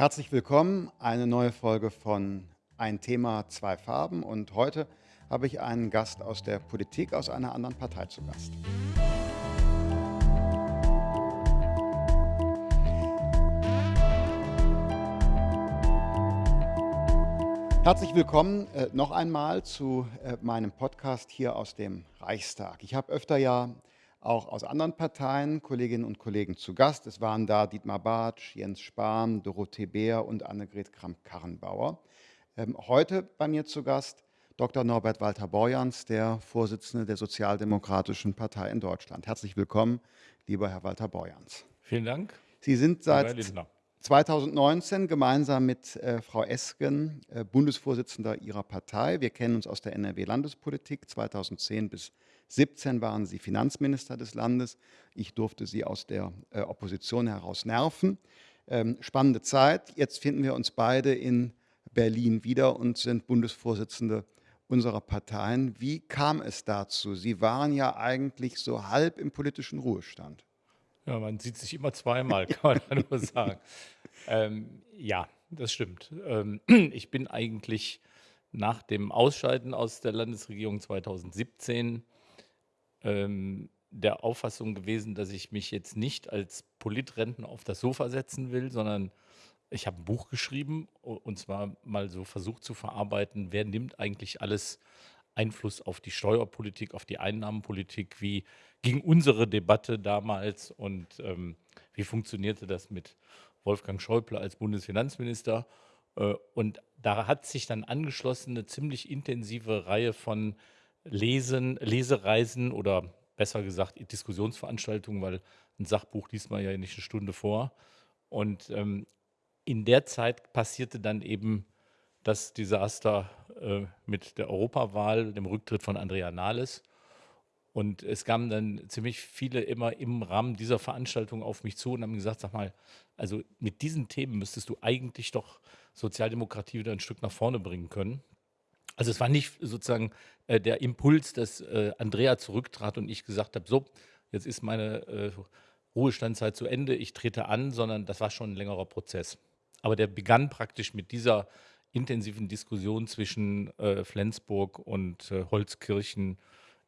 Herzlich willkommen, eine neue Folge von Ein Thema, zwei Farben. Und heute habe ich einen Gast aus der Politik, aus einer anderen Partei zu Gast. Herzlich willkommen äh, noch einmal zu äh, meinem Podcast hier aus dem Reichstag. Ich habe öfter ja auch aus anderen Parteien Kolleginnen und Kollegen zu Gast. Es waren da Dietmar Bartsch, Jens Spahn, Dorothee Beer und Annegret Kramp-Karrenbauer. Ähm, heute bei mir zu Gast Dr. Norbert Walter Borjans, der Vorsitzende der Sozialdemokratischen Partei in Deutschland. Herzlich willkommen, lieber Herr Walter Borjans. Vielen Dank. Sie sind seit 2019 gemeinsam mit äh, Frau Esken äh, Bundesvorsitzender Ihrer Partei. Wir kennen uns aus der NRW-Landespolitik 2010 bis 2017 waren Sie Finanzminister des Landes. Ich durfte Sie aus der äh, Opposition heraus nerven. Ähm, spannende Zeit. Jetzt finden wir uns beide in Berlin wieder und sind Bundesvorsitzende unserer Parteien. Wie kam es dazu? Sie waren ja eigentlich so halb im politischen Ruhestand. Ja, man sieht sich immer zweimal, kann man nur sagen. Ähm, ja, das stimmt. Ähm, ich bin eigentlich nach dem Ausscheiden aus der Landesregierung 2017 ähm, der Auffassung gewesen, dass ich mich jetzt nicht als Politrenten auf das Sofa setzen will, sondern ich habe ein Buch geschrieben und zwar mal so versucht zu verarbeiten, wer nimmt eigentlich alles Einfluss auf die Steuerpolitik, auf die Einnahmenpolitik, wie ging unsere Debatte damals und ähm, wie funktionierte das mit Wolfgang Schäuble als Bundesfinanzminister. Äh, und da hat sich dann angeschlossen eine ziemlich intensive Reihe von Lesen, Lesereisen oder besser gesagt Diskussionsveranstaltungen, weil ein Sachbuch liest man ja nicht eine Stunde vor. Und ähm, in der Zeit passierte dann eben das Desaster äh, mit der Europawahl, dem Rücktritt von Andrea Nahles. Und es kamen dann ziemlich viele immer im Rahmen dieser Veranstaltung auf mich zu und haben gesagt, sag mal, also mit diesen Themen müsstest du eigentlich doch Sozialdemokratie wieder ein Stück nach vorne bringen können. Also es war nicht sozusagen äh, der Impuls, dass äh, Andrea zurücktrat und ich gesagt habe, so, jetzt ist meine äh, Ruhestandzeit zu Ende, ich trete an, sondern das war schon ein längerer Prozess. Aber der begann praktisch mit dieser intensiven Diskussion zwischen äh, Flensburg und äh, Holzkirchen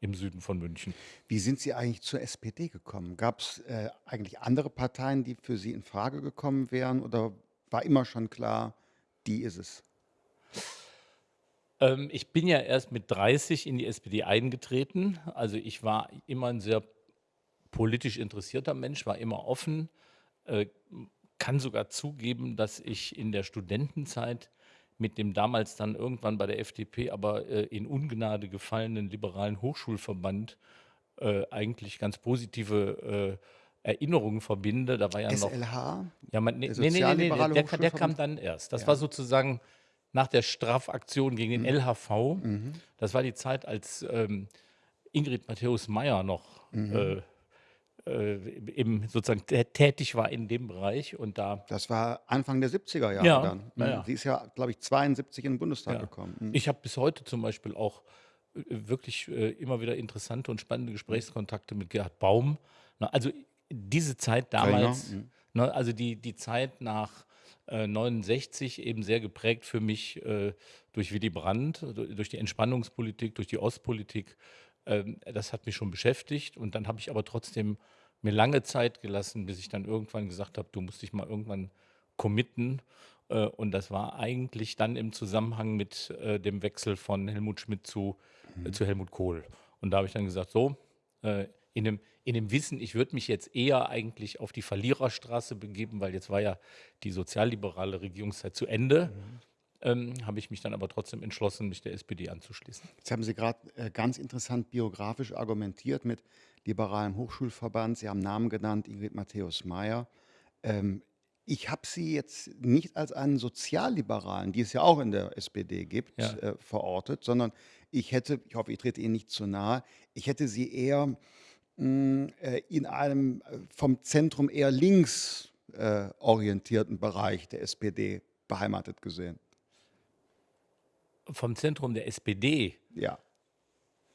im Süden von München. Wie sind Sie eigentlich zur SPD gekommen? Gab es äh, eigentlich andere Parteien, die für Sie in Frage gekommen wären oder war immer schon klar, die ist es? Ähm, ich bin ja erst mit 30 in die SPD eingetreten. Also ich war immer ein sehr politisch interessierter Mensch, war immer offen, äh, kann sogar zugeben, dass ich in der Studentenzeit mit dem damals dann irgendwann bei der FDP aber äh, in Ungnade gefallenen liberalen Hochschulverband äh, eigentlich ganz positive äh, Erinnerungen verbinde. Da war ja SLH? noch. Ja, man, nee, nee, nee, nee, der, der kam dann erst. Das ja. war sozusagen nach der Strafaktion gegen den mhm. LHV. Mhm. Das war die Zeit, als ähm, Ingrid Matthäus Meyer noch mhm. äh, äh, sozusagen tätig war in dem Bereich und da. Das war Anfang der 70er Jahre ja, dann. Ja, ja. Sie ist ja, glaube ich, 72 in den Bundestag gekommen. Mhm. Ich habe bis heute zum Beispiel auch äh, wirklich äh, immer wieder interessante und spannende Gesprächskontakte mit Gerhard Baum. Na, also diese Zeit damals, mhm. ne, also die, die Zeit nach 69 äh, eben sehr geprägt für mich äh, durch Willy Brandt, durch die Entspannungspolitik, durch die Ostpolitik. Ähm, das hat mich schon beschäftigt und dann habe ich aber trotzdem mir lange Zeit gelassen, bis ich dann irgendwann gesagt habe, du musst dich mal irgendwann committen. Äh, und das war eigentlich dann im Zusammenhang mit dem Wechsel von Helmut Schmidt zu, mhm. zu Helmut Kohl. Und da habe ich dann gesagt, so, in dem, in dem Wissen, ich würde mich jetzt eher eigentlich auf die Verliererstraße begeben, weil jetzt war ja die sozialliberale Regierungszeit zu Ende. Mhm. Ähm, habe ich mich dann aber trotzdem entschlossen, mich der SPD anzuschließen. Jetzt haben Sie gerade äh, ganz interessant biografisch argumentiert mit liberalem Hochschulverband. Sie haben Namen genannt, Ingrid Matthäus Meyer. Ähm, ich habe Sie jetzt nicht als einen Sozialliberalen, die es ja auch in der SPD gibt, ja. äh, verortet, sondern ich hätte, ich hoffe, ich trete Ihnen nicht zu nahe, ich hätte Sie eher in einem äh, vom Zentrum eher links äh, orientierten Bereich der SPD beheimatet gesehen. Vom Zentrum der SPD? Ja.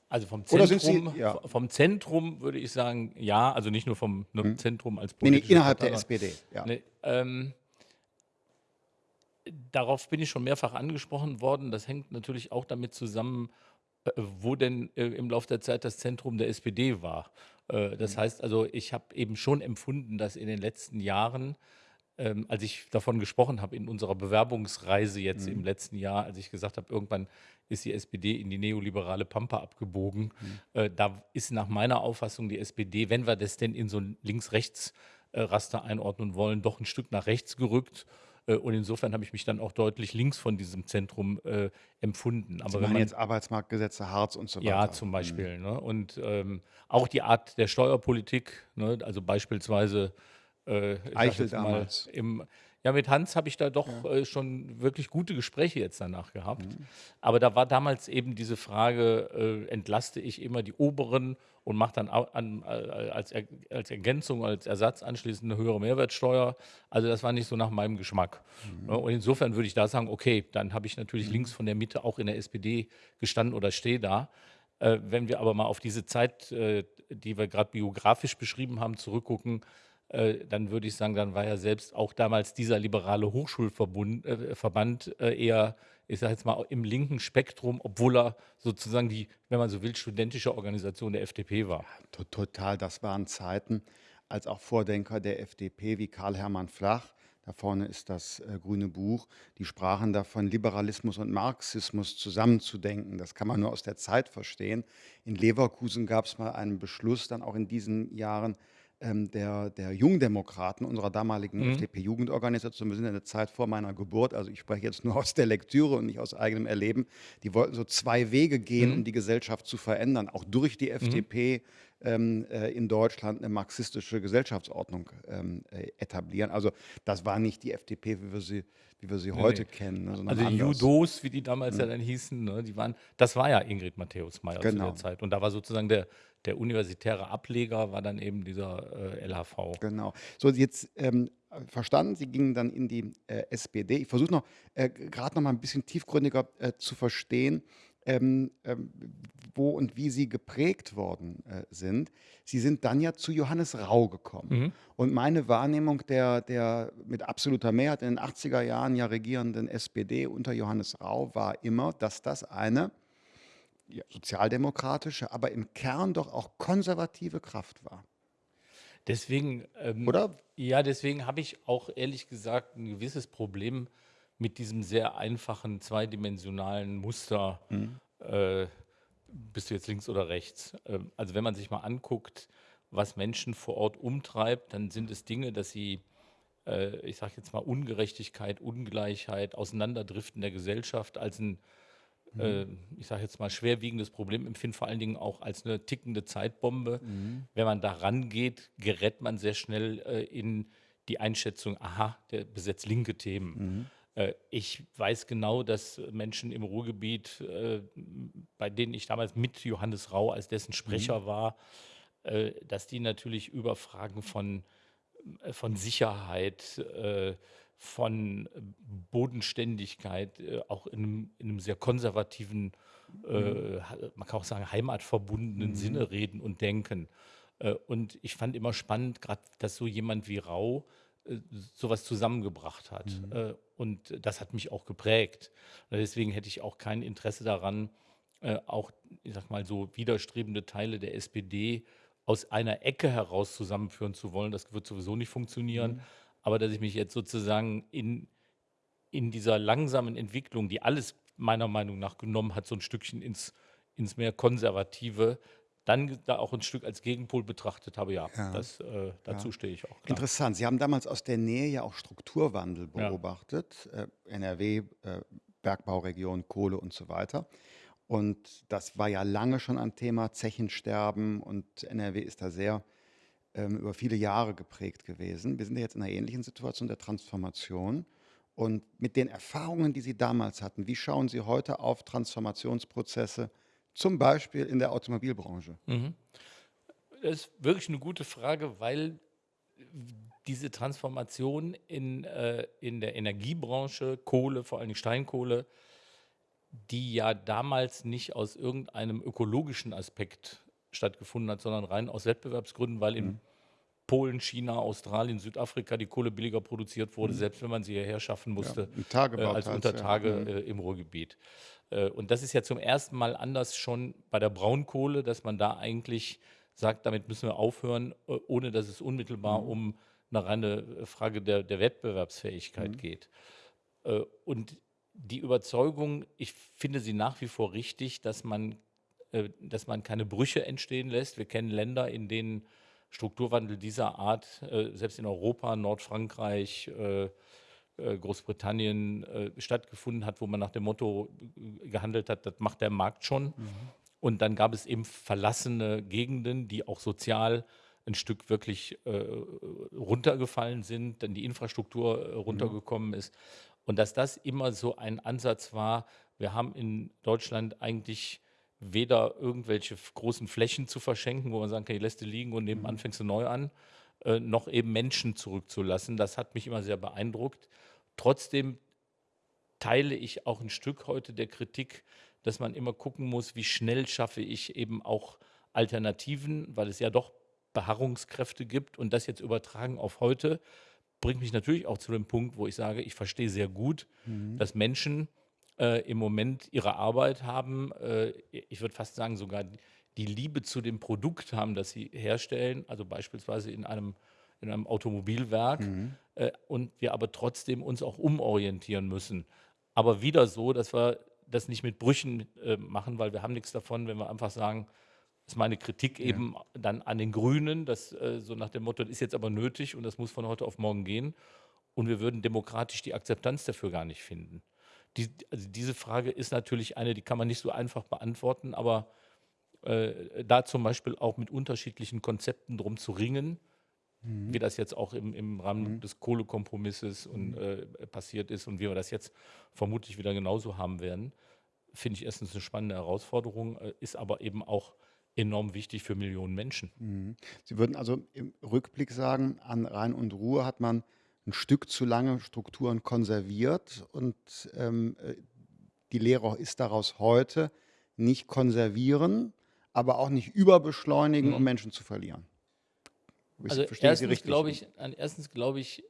Also vom Zentrum, Sie, ja. vom Zentrum würde ich sagen, ja, also nicht nur vom ne, hm. Zentrum als politische nee, nee, innerhalb Partei, der SPD, ja. Ne, ähm, darauf bin ich schon mehrfach angesprochen worden. Das hängt natürlich auch damit zusammen, äh, wo denn äh, im Laufe der Zeit das Zentrum der SPD war. Äh, das Mhm. heißt also, ich habe eben schon empfunden, dass in den letzten Jahren, ähm, als ich davon gesprochen habe in unserer Bewerbungsreise jetzt im Mhm. letzten Jahr, als ich gesagt habe, irgendwann ist die SPD in die neoliberale Pampa abgebogen, Mhm. äh, da ist nach meiner Auffassung die SPD, wenn wir das denn in so ein Links-Rechts-Raster einordnen wollen, doch ein Stück nach rechts gerückt. Äh, Und insofern habe ich mich dann auch deutlich links von diesem Zentrum äh, empfunden. Sie Aber wenn meinen man jetzt Arbeitsmarktgesetze, Hartz und so ja, weiter. zum Mhm. Beispiel. Ne? Und ähm, auch die Art der Steuerpolitik, ne? also beispielsweise, äh, Eichel damals. im, ja, mit Hans habe ich da doch Ja. äh, schon wirklich gute Gespräche jetzt danach gehabt. Mhm. Aber da war damals eben diese Frage, äh, entlaste ich immer die Oberen und mache dann an, äh, als, Er- als Ergänzung, als Ersatz anschließend eine höhere Mehrwertsteuer. Also das war nicht so nach meinem Geschmack. Ne? Mhm. Und insofern würde ich da sagen, okay, dann habe ich natürlich Mhm. links von der Mitte auch in der SPD gestanden oder stehe da. Äh, wenn wir aber mal auf diese Zeit, äh, die wir gerade biografisch beschrieben haben, zurückgucken, äh, dann würde ich sagen, dann war ja selbst auch damals dieser liberale Hochschulverbund Verband äh, eher, ich sage jetzt mal, im linken Spektrum, obwohl er sozusagen die, wenn man so will, studentische Organisation der FDP war. To- Total, das waren Zeiten, als auch Vordenker der FDP wie Karl Hermann Flach, da vorne ist das äh, grüne Buch, die sprachen davon, Liberalismus und Marxismus zusammenzudenken. Das kann man nur aus der Zeit verstehen. In Leverkusen gab es mal einen Beschluss, dann auch in diesen Jahren, ähm, der, der Jungdemokraten, unserer damaligen Mhm. FDP-Jugendorganisation, wir sind in der Zeit vor meiner Geburt, also ich spreche jetzt nur aus der Lektüre und nicht aus eigenem Erleben, die wollten so zwei Wege gehen, um Mhm. die Gesellschaft zu verändern, auch durch die Mhm. FDP ähm, äh, in Deutschland eine marxistische Gesellschaftsordnung ähm, äh, etablieren. Also das war nicht die FDP, wie wir sie, wie wir sie Nee, heute nee. kennen, ne, Also die anders. Judos, wie die damals ja Mhm. dann hießen, ne, die waren, das war ja Ingrid Matthäus-Meyer zu der Genau, Zeit. Und da war sozusagen der, der universitäre Ableger, war dann eben dieser äh, LHV. genau. So, jetzt ähm, verstanden, Sie gingen dann in die äh, SPD. Ich versuche noch äh, gerade noch mal ein bisschen tiefgründiger äh, zu verstehen, ähm, ähm, wo und wie Sie geprägt worden äh, sind. Sie sind dann ja zu Johannes Rau gekommen. Mhm. Und meine Wahrnehmung der, der mit absoluter Mehrheit in den 80er Jahren ja regierenden SPD unter Johannes Rau war immer, dass das eine ja, sozialdemokratische, aber im Kern doch auch konservative Kraft war. Deswegen, ähm, Oder? ja, deswegen habe ich auch ehrlich gesagt ein gewisses Problem mit diesem sehr einfachen zweidimensionalen Muster. Mhm. Äh, bist du jetzt links oder rechts? Ähm, also wenn man sich mal anguckt, was Menschen vor Ort umtreibt, dann sind es Dinge, dass sie, äh, ich sage jetzt mal, Ungerechtigkeit, Ungleichheit, Auseinanderdriften der Gesellschaft als ein, Mhm. ich sage jetzt mal, schwerwiegendes Problem empfinden, vor allen Dingen auch als eine tickende Zeitbombe. Mhm. Wenn man da rangeht, gerät man sehr schnell äh, in die Einschätzung, aha, der besetzt linke Themen. Mhm. Äh, Ich weiß genau, dass Menschen im Ruhrgebiet, äh, bei denen ich damals mit Johannes Rau als dessen Mhm. Sprecher war, äh, dass die natürlich über Fragen von, äh, von Sicherheit, äh, von Bodenständigkeit, äh, auch in einem, in einem sehr konservativen, Mhm. äh, ha- man kann auch sagen, heimatverbundenen Mhm. Sinne reden und denken. Äh, Und ich fand immer spannend, gerade, dass so jemand wie Rau äh, sowas zusammengebracht hat. Mhm. Äh, Und das hat mich auch geprägt. Deswegen hätte ich auch kein Interesse daran, äh, auch, ich sag mal, so widerstrebende Teile der SPD aus einer Ecke heraus zusammenführen zu wollen. Das wird sowieso nicht funktionieren. Mhm. Aber dass ich mich jetzt sozusagen in, in dieser langsamen Entwicklung, die alles meiner Meinung nach genommen hat, so ein Stückchen ins, ins mehr Konservative, dann da auch ein Stück als Gegenpol betrachtet habe, ja, Ja, das, äh, ja. dazu stehe ich auch, klar. Interessant. Sie haben damals aus der Nähe ja auch Strukturwandel Ja. beobachtet. Äh, NRW, äh, Bergbauregion, Kohle und so weiter. Und das war ja lange schon ein Thema, Zechensterben und NRW ist da sehr ähm, über viele Jahre geprägt gewesen. Wir sind ja jetzt in einer ähnlichen Situation der Transformation. Und mit den Erfahrungen, die Sie damals hatten, wie schauen Sie heute auf Transformationsprozesse, zum Beispiel in der Automobilbranche? Mhm. Das ist wirklich eine gute Frage, weil diese Transformation in, äh, in der Energiebranche, Kohle, vor allem Steinkohle, die ja damals nicht aus irgendeinem ökologischen Aspekt stattgefunden hat, sondern rein aus Wettbewerbsgründen, weil in, Mhm. Polen, China, Australien, Südafrika die Kohle billiger produziert wurde, Mhm. selbst wenn man sie hierher schaffen Ja, musste, im äh, als Untertage ja. Mhm. äh, im Ruhrgebiet. Äh, und das ist ja zum ersten Mal anders schon bei der Braunkohle, dass man da eigentlich sagt, damit müssen wir aufhören, äh, ohne dass es unmittelbar Mhm. um eine reine äh, Frage der, der Wettbewerbsfähigkeit Mhm. geht. Äh, und die Überzeugung, ich finde sie nach wie vor richtig, dass man, dass man keine Brüche entstehen lässt. Wir kennen Länder, in denen Strukturwandel dieser Art, äh, selbst in Europa, Nordfrankreich, äh, äh, Großbritannien äh, stattgefunden hat, wo man nach dem Motto äh, gehandelt hat, das macht der Markt schon. Mhm. Und dann gab es eben verlassene Gegenden, die auch sozial ein Stück wirklich äh, runtergefallen sind, dann die Infrastruktur äh, Mhm. runtergekommen ist. Und dass das immer so ein Ansatz war, wir haben in Deutschland eigentlich weder irgendwelche großen Flächen zu verschenken, wo man sagen kann, die lässt du liegen und nebenan Mhm. fängst du neu an, äh, noch eben Menschen zurückzulassen. Das hat mich immer sehr beeindruckt. Trotzdem teile ich auch ein Stück heute der Kritik, dass man immer gucken muss, wie schnell schaffe ich eben auch Alternativen, weil es ja doch Beharrungskräfte gibt und das jetzt übertragen auf heute, bringt mich natürlich auch zu dem Punkt, wo ich sage, ich verstehe sehr gut, Mhm. dass Menschen äh, im Moment ihre Arbeit haben, äh, ich würde fast sagen, sogar die Liebe zu dem Produkt haben, das sie herstellen, also beispielsweise in einem, in einem Automobilwerk, Mhm. äh, und wir aber trotzdem uns auch umorientieren müssen. Aber wieder so, dass wir das nicht mit Brüchen äh, machen, weil wir haben nichts davon, wenn wir einfach sagen, das ist meine Kritik Ja. eben dann an den Grünen, das äh, so nach dem Motto, das ist jetzt aber nötig und das muss von heute auf morgen gehen. Und wir würden demokratisch die Akzeptanz dafür gar nicht finden. Die, also diese Frage ist natürlich eine, die kann man nicht so einfach beantworten, aber äh, da zum Beispiel auch mit unterschiedlichen Konzepten drum zu ringen, Mhm. wie das jetzt auch im, im Rahmen Mhm. des Kohlekompromisses und, Mhm. äh, passiert ist und wie wir das jetzt vermutlich wieder genauso haben werden, finde ich erstens eine spannende Herausforderung, äh, ist aber eben auch enorm wichtig für Millionen Menschen. Mhm. Sie würden also im Rückblick sagen, an Rhein und Ruhr hat man ein Stück zu lange Strukturen konserviert und ähm, äh, die Lehre ist daraus heute nicht konservieren, aber auch nicht überbeschleunigen, um Mhm. Menschen zu verlieren. Ich Also verstehe Sie erstens richtig. glaube ich, erstens glaube ich,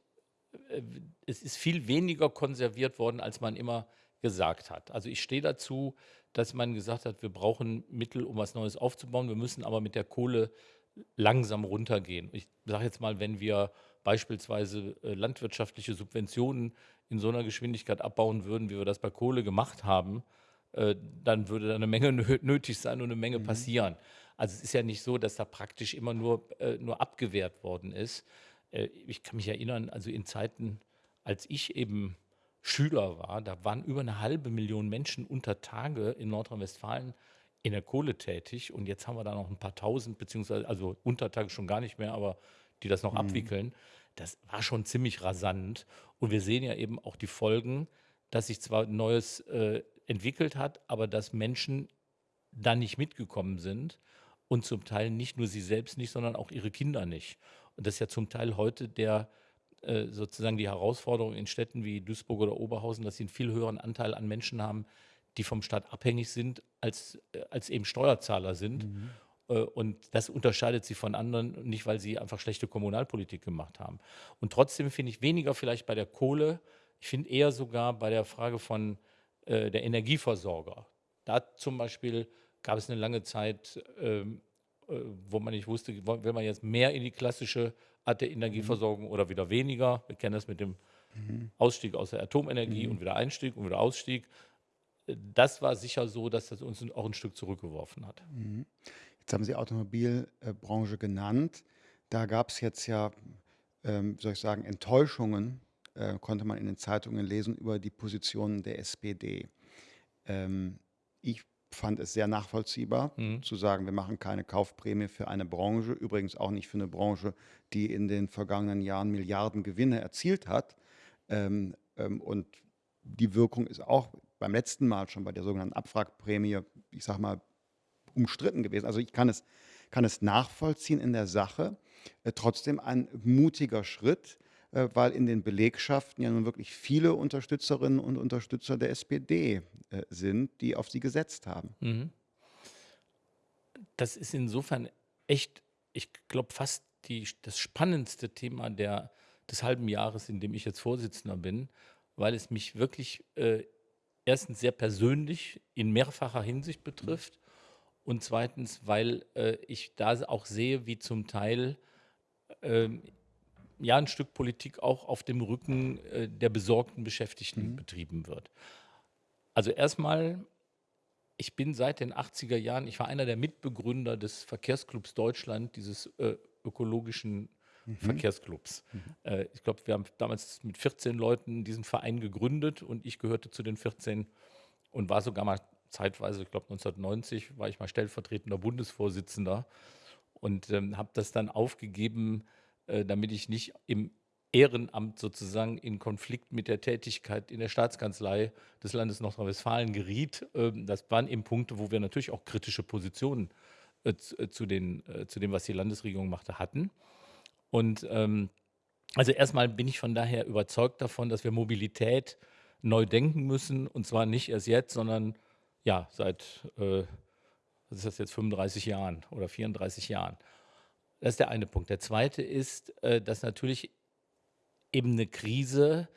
äh, es ist viel weniger konserviert worden, als man immer gesagt hat. Also ich stehe dazu, dass man gesagt hat, wir brauchen Mittel, um was Neues aufzubauen. Wir müssen aber mit der Kohle langsam runtergehen. Ich sage jetzt mal, wenn wir beispielsweise äh, landwirtschaftliche Subventionen in so einer Geschwindigkeit abbauen würden, wie wir das bei Kohle gemacht haben, äh, dann würde da eine Menge nö- nötig sein und eine Menge Mhm. passieren. Also es ist ja nicht so, dass da praktisch immer nur, äh, nur abgewehrt worden ist. Ich kann mich erinnern, also in Zeiten, als ich eben Schüler war, da waren über eine halbe Million Menschen unter Tage in Nordrhein-Westfalen in der Kohle tätig und jetzt haben wir da noch ein paar tausend, beziehungsweise, also Untertage schon gar nicht mehr, aber die das noch Mhm. abwickeln. Das war schon ziemlich rasant und wir sehen ja eben auch die Folgen, dass sich zwar Neues äh, entwickelt hat, aber dass Menschen da nicht mitgekommen sind und zum Teil nicht nur sie selbst nicht, sondern auch ihre Kinder nicht. Und das ist ja zum Teil heute der äh, sozusagen die Herausforderung in Städten wie Duisburg oder Oberhausen, dass sie einen viel höheren Anteil an Menschen haben, die vom Staat abhängig sind, als, äh, als eben Steuerzahler sind. Mhm. Äh, Und das unterscheidet sie von anderen, nicht weil sie einfach schlechte Kommunalpolitik gemacht haben. Und trotzdem finde ich weniger vielleicht bei der Kohle, ich finde eher sogar bei der Frage von äh, der Energieversorger. Da zum Beispiel gab es eine lange Zeit, ähm, äh, wo man nicht wusste, will man jetzt mehr in die klassische Art der Energieversorgung oder wieder weniger. Wir kennen das mit dem Mhm. Ausstieg aus der Atomenergie Mhm. und wieder Einstieg und wieder Ausstieg. Äh, Das war sicher so, dass das uns auch ein Stück zurückgeworfen hat. Jetzt haben Sie Automobilbranche genannt. Da gab es jetzt ja, ähm, wie soll ich sagen, Enttäuschungen, äh, konnte man in den Zeitungen lesen, über die Positionen der SPD. Ähm, ich fand es sehr nachvollziehbar Mhm. zu sagen, wir machen keine Kaufprämie für eine Branche, übrigens auch nicht für eine Branche, die in den vergangenen Jahren Milliarden Gewinne erzielt hat. Ähm, ähm, und die Wirkung ist auch beim letzten Mal schon bei der sogenannten Abwrackprämie, ich sag mal, umstritten gewesen. Also ich kann es, kann es nachvollziehen in der Sache. Äh, trotzdem ein mutiger Schritt, äh, weil in den Belegschaften ja nun wirklich viele Unterstützerinnen und Unterstützer der SPD äh, sind, die auf sie gesetzt haben. Mhm. Das ist insofern echt, ich glaube, fast die, das spannendste Thema der, des halben Jahres, in dem ich jetzt Vorsitzender bin, weil es mich wirklich äh, erstens sehr persönlich in mehrfacher Hinsicht betrifft und zweitens, weil äh, ich da auch sehe, wie zum Teil ähm, ja ein Stück Politik auch auf dem Rücken äh, der besorgten Beschäftigten mhm. betrieben wird. Also erstmal, ich bin seit den 80er Jahren, ich war einer der Mitbegründer des Verkehrsclubs Deutschland, dieses äh, ökologischen mhm. Verkehrsclubs. Mhm. Äh, ich glaube, wir haben damals mit 14 Leuten diesen Verein gegründet und ich gehörte zu den 14 und war sogar mal zeitweise, ich glaube 1990, war ich mal stellvertretender Bundesvorsitzender und ähm, habe das dann aufgegeben, äh, damit ich nicht im Ehrenamt sozusagen in Konflikt mit der Tätigkeit in der Staatskanzlei des Landes Nordrhein-Westfalen geriet. Ähm, das waren eben Punkte, wo wir natürlich auch kritische Positionen äh, äh, zu, den, zu dem, was die Landesregierung machte, hatten. Und ähm, also erstmal bin ich von daher überzeugt davon, dass wir Mobilität neu denken müssen und zwar nicht erst jetzt, sondern ja, seit, äh, was ist das jetzt, 35 Jahren oder 34 Jahren. Das ist der eine Punkt. Der zweite ist, äh, dass natürlich eben eine Krise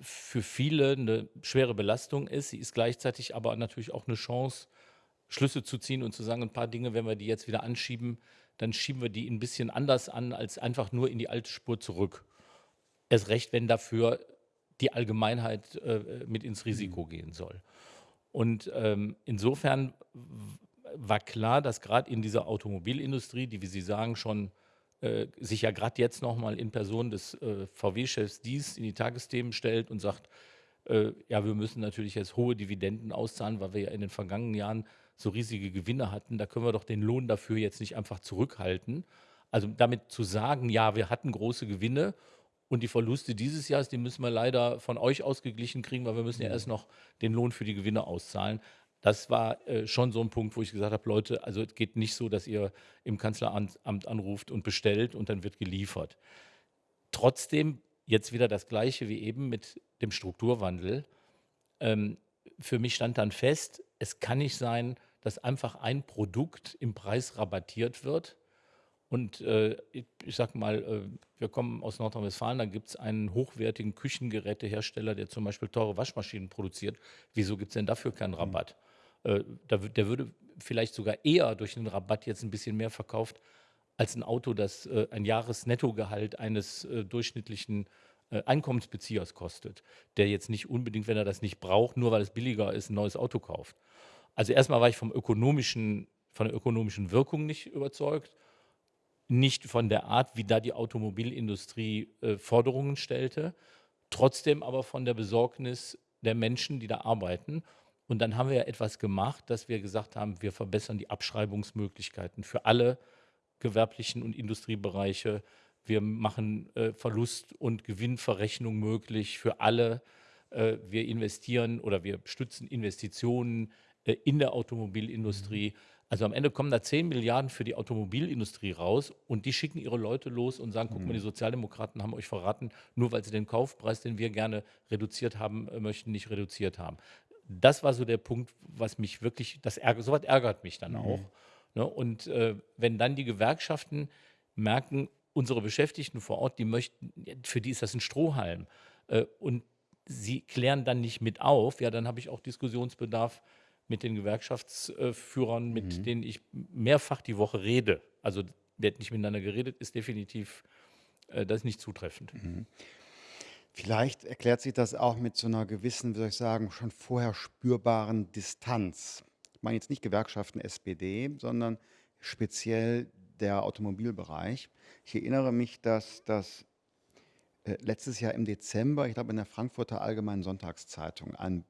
für viele eine schwere Belastung ist. Sie ist gleichzeitig aber natürlich auch eine Chance, Schlüsse zu ziehen und zu sagen, ein paar Dinge, wenn wir die jetzt wieder anschieben, dann schieben wir die ein bisschen anders an, als einfach nur in die alte Spur zurück. Erst recht, wenn dafür die Allgemeinheit äh, mit ins Risiko mhm. gehen soll. Und ähm, insofern war klar, dass gerade in dieser Automobilindustrie, die, wie Sie sagen, schon äh, sich ja gerade jetzt nochmal in Person des äh, VW-Chefs dies in die Tagesthemen stellt und sagt, äh, ja, wir müssen natürlich jetzt hohe Dividenden auszahlen, weil wir ja in den vergangenen Jahren so riesige Gewinne hatten. Da können wir doch den Lohn dafür jetzt nicht einfach zurückhalten. Also damit zu sagen, ja, wir hatten große Gewinne und die Verluste dieses Jahres, die müssen wir leider von euch ausgeglichen kriegen, weil wir müssen ja mhm. erst noch den Lohn für die Gewinne auszahlen. Das war äh, schon so ein Punkt, wo ich gesagt habe, Leute, also es geht nicht so, dass ihr im Kanzleramt anruft und bestellt und dann wird geliefert. Trotzdem jetzt wieder das Gleiche wie eben mit dem Strukturwandel. Ähm, für mich stand dann fest, es kann nicht sein, dass einfach ein Produkt im Preis rabattiert wird. Und äh, ich, sag mal, äh, wir kommen aus Nordrhein-Westfalen, da gibt es einen hochwertigen Küchengerätehersteller, der zum Beispiel teure Waschmaschinen produziert. Wieso gibt es denn dafür keinen mhm. Rabatt? Mhm. Äh, da, der würde vielleicht sogar eher durch einen Rabatt jetzt ein bisschen mehr verkauft als ein Auto, das äh, ein Jahresnettogehalt eines äh, durchschnittlichen äh, Einkommensbeziehers kostet, der jetzt nicht unbedingt, wenn er das nicht braucht, nur weil es billiger ist, ein neues Auto kauft. Also erstmal war ich vom ökonomischen, von der ökonomischen Wirkung nicht überzeugt, nicht von der Art, wie da die Automobilindustrie äh, Forderungen stellte, trotzdem aber von der Besorgnis der Menschen, die da arbeiten. Und dann haben wir ja etwas gemacht, dass wir gesagt haben, wir verbessern die Abschreibungsmöglichkeiten für alle gewerblichen und Industriebereiche. Wir machen äh, Verlust- und Gewinnverrechnung möglich für alle. Äh, wir investieren oder wir stützen Investitionen äh, in der Automobilindustrie. Mhm. Also am Ende kommen da 10 Milliarden für die Automobilindustrie raus und die schicken ihre Leute los und sagen, guck mal, die mhm. Sozialdemokraten haben euch verraten, nur weil sie den Kaufpreis, den wir gerne reduziert haben äh, möchten, nicht reduziert haben das war so der Punkt, was mich wirklich, das ärgert, sowas ärgert mich dann mhm. auch. Ne? Und äh, wenn dann die Gewerkschaften merken, unsere Beschäftigten vor Ort, die möchten, für die ist das ein Strohhalm. Äh, und sie klären dann nicht mit auf, ja, dann habe ich auch Diskussionsbedarf mit den Gewerkschaftsführern, mit mhm. denen ich mehrfach die Woche rede. Also, wird nicht miteinander geredet, ist definitiv äh, das ist nicht zutreffend. Mhm. Vielleicht erklärt sich das auch mit so einer gewissen, wie soll ich sagen, schon vorher spürbaren Distanz. Ich meine jetzt nicht Gewerkschaften SPD, sondern speziell der Automobilbereich. Ich erinnere mich, dass das äh, letztes Jahr im Dezember, ich glaube in der Frankfurter Allgemeinen Sonntagszeitung, ein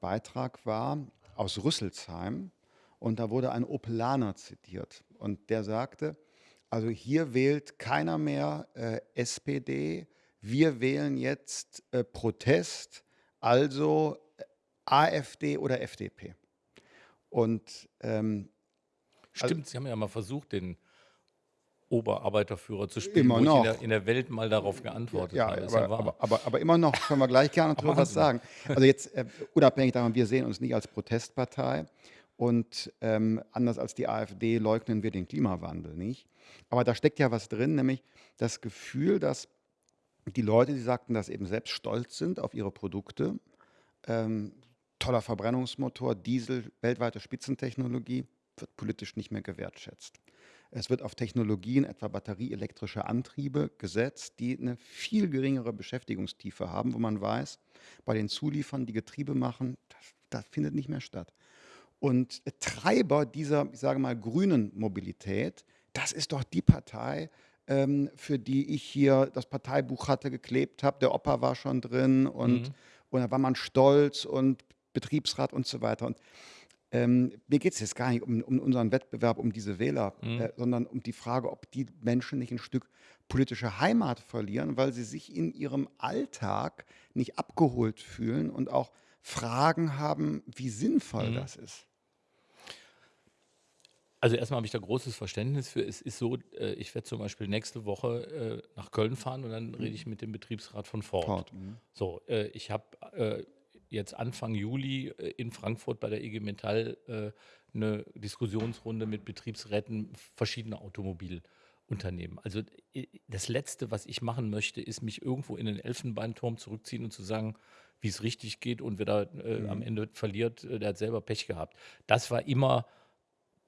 Beitrag war aus Rüsselsheim und da wurde ein Opelaner zitiert und der sagte, also hier wählt keiner mehr äh, SPD, wir wählen jetzt äh, Protest, also äh, AfD oder FDP. Und ähm, Stimmt, also, Sie haben ja mal versucht, den Oberarbeiterführer zu spielen, immer noch. In der, in, der, Welt mal darauf geantwortet ja, habe. Aber, ja aber, aber, aber, immer noch können wir gleich gerne drüber was sagen. Also jetzt äh, unabhängig davon, wir sehen uns nicht als Protestpartei Und ähm, anders als die AfD leugnen wir den Klimawandel nicht. Aber da steckt ja was drin, nämlich das Gefühl, dass die Leute, die sagten, dass eben selbst stolz sind auf ihre Produkte, ähm, toller Verbrennungsmotor, Diesel, weltweite Spitzentechnologie, wird politisch nicht mehr gewertschätzt. Es wird auf Technologien, etwa batterieelektrische Antriebe, gesetzt, die eine viel geringere Beschäftigungstiefe haben, wo man weiß, bei den Zuliefern, die Getriebe machen, das, das findet nicht mehr statt. Und Treiber dieser, ich sage mal, grünen Mobilität, das ist doch die Partei, ähm, für die ich hier das Parteibuch hatte, geklebt habe. Der Opa war schon drin und, mhm. und da war man stolz und Betriebsrat und so weiter. Und ähm, mir geht es jetzt gar nicht um, um, unseren Wettbewerb, um diese Wähler, mhm. äh, sondern um die Frage, ob die Menschen nicht ein Stück politische Heimat verlieren, weil sie sich in ihrem Alltag nicht abgeholt fühlen und auch Fragen haben, wie sinnvoll mhm. das ist. Also erstmal habe ich da großes Verständnis für. Es ist so, äh, ich werde zum Beispiel nächste Woche äh, nach Köln fahren und dann rede ich mit dem Betriebsrat von Ford. Ford. Mhm. So, äh, ich habe jetzt Anfang Juli äh, in Frankfurt bei der IG Metall äh, eine Diskussionsrunde mit Betriebsräten verschiedener Automobilunternehmen. Also äh, das Letzte, was ich machen möchte, ist mich irgendwo in den Elfenbeinturm zurückziehen und zu sagen, wie es richtig geht und wer da äh, mhm. am Ende verliert, der hat selber Pech gehabt. Das war immer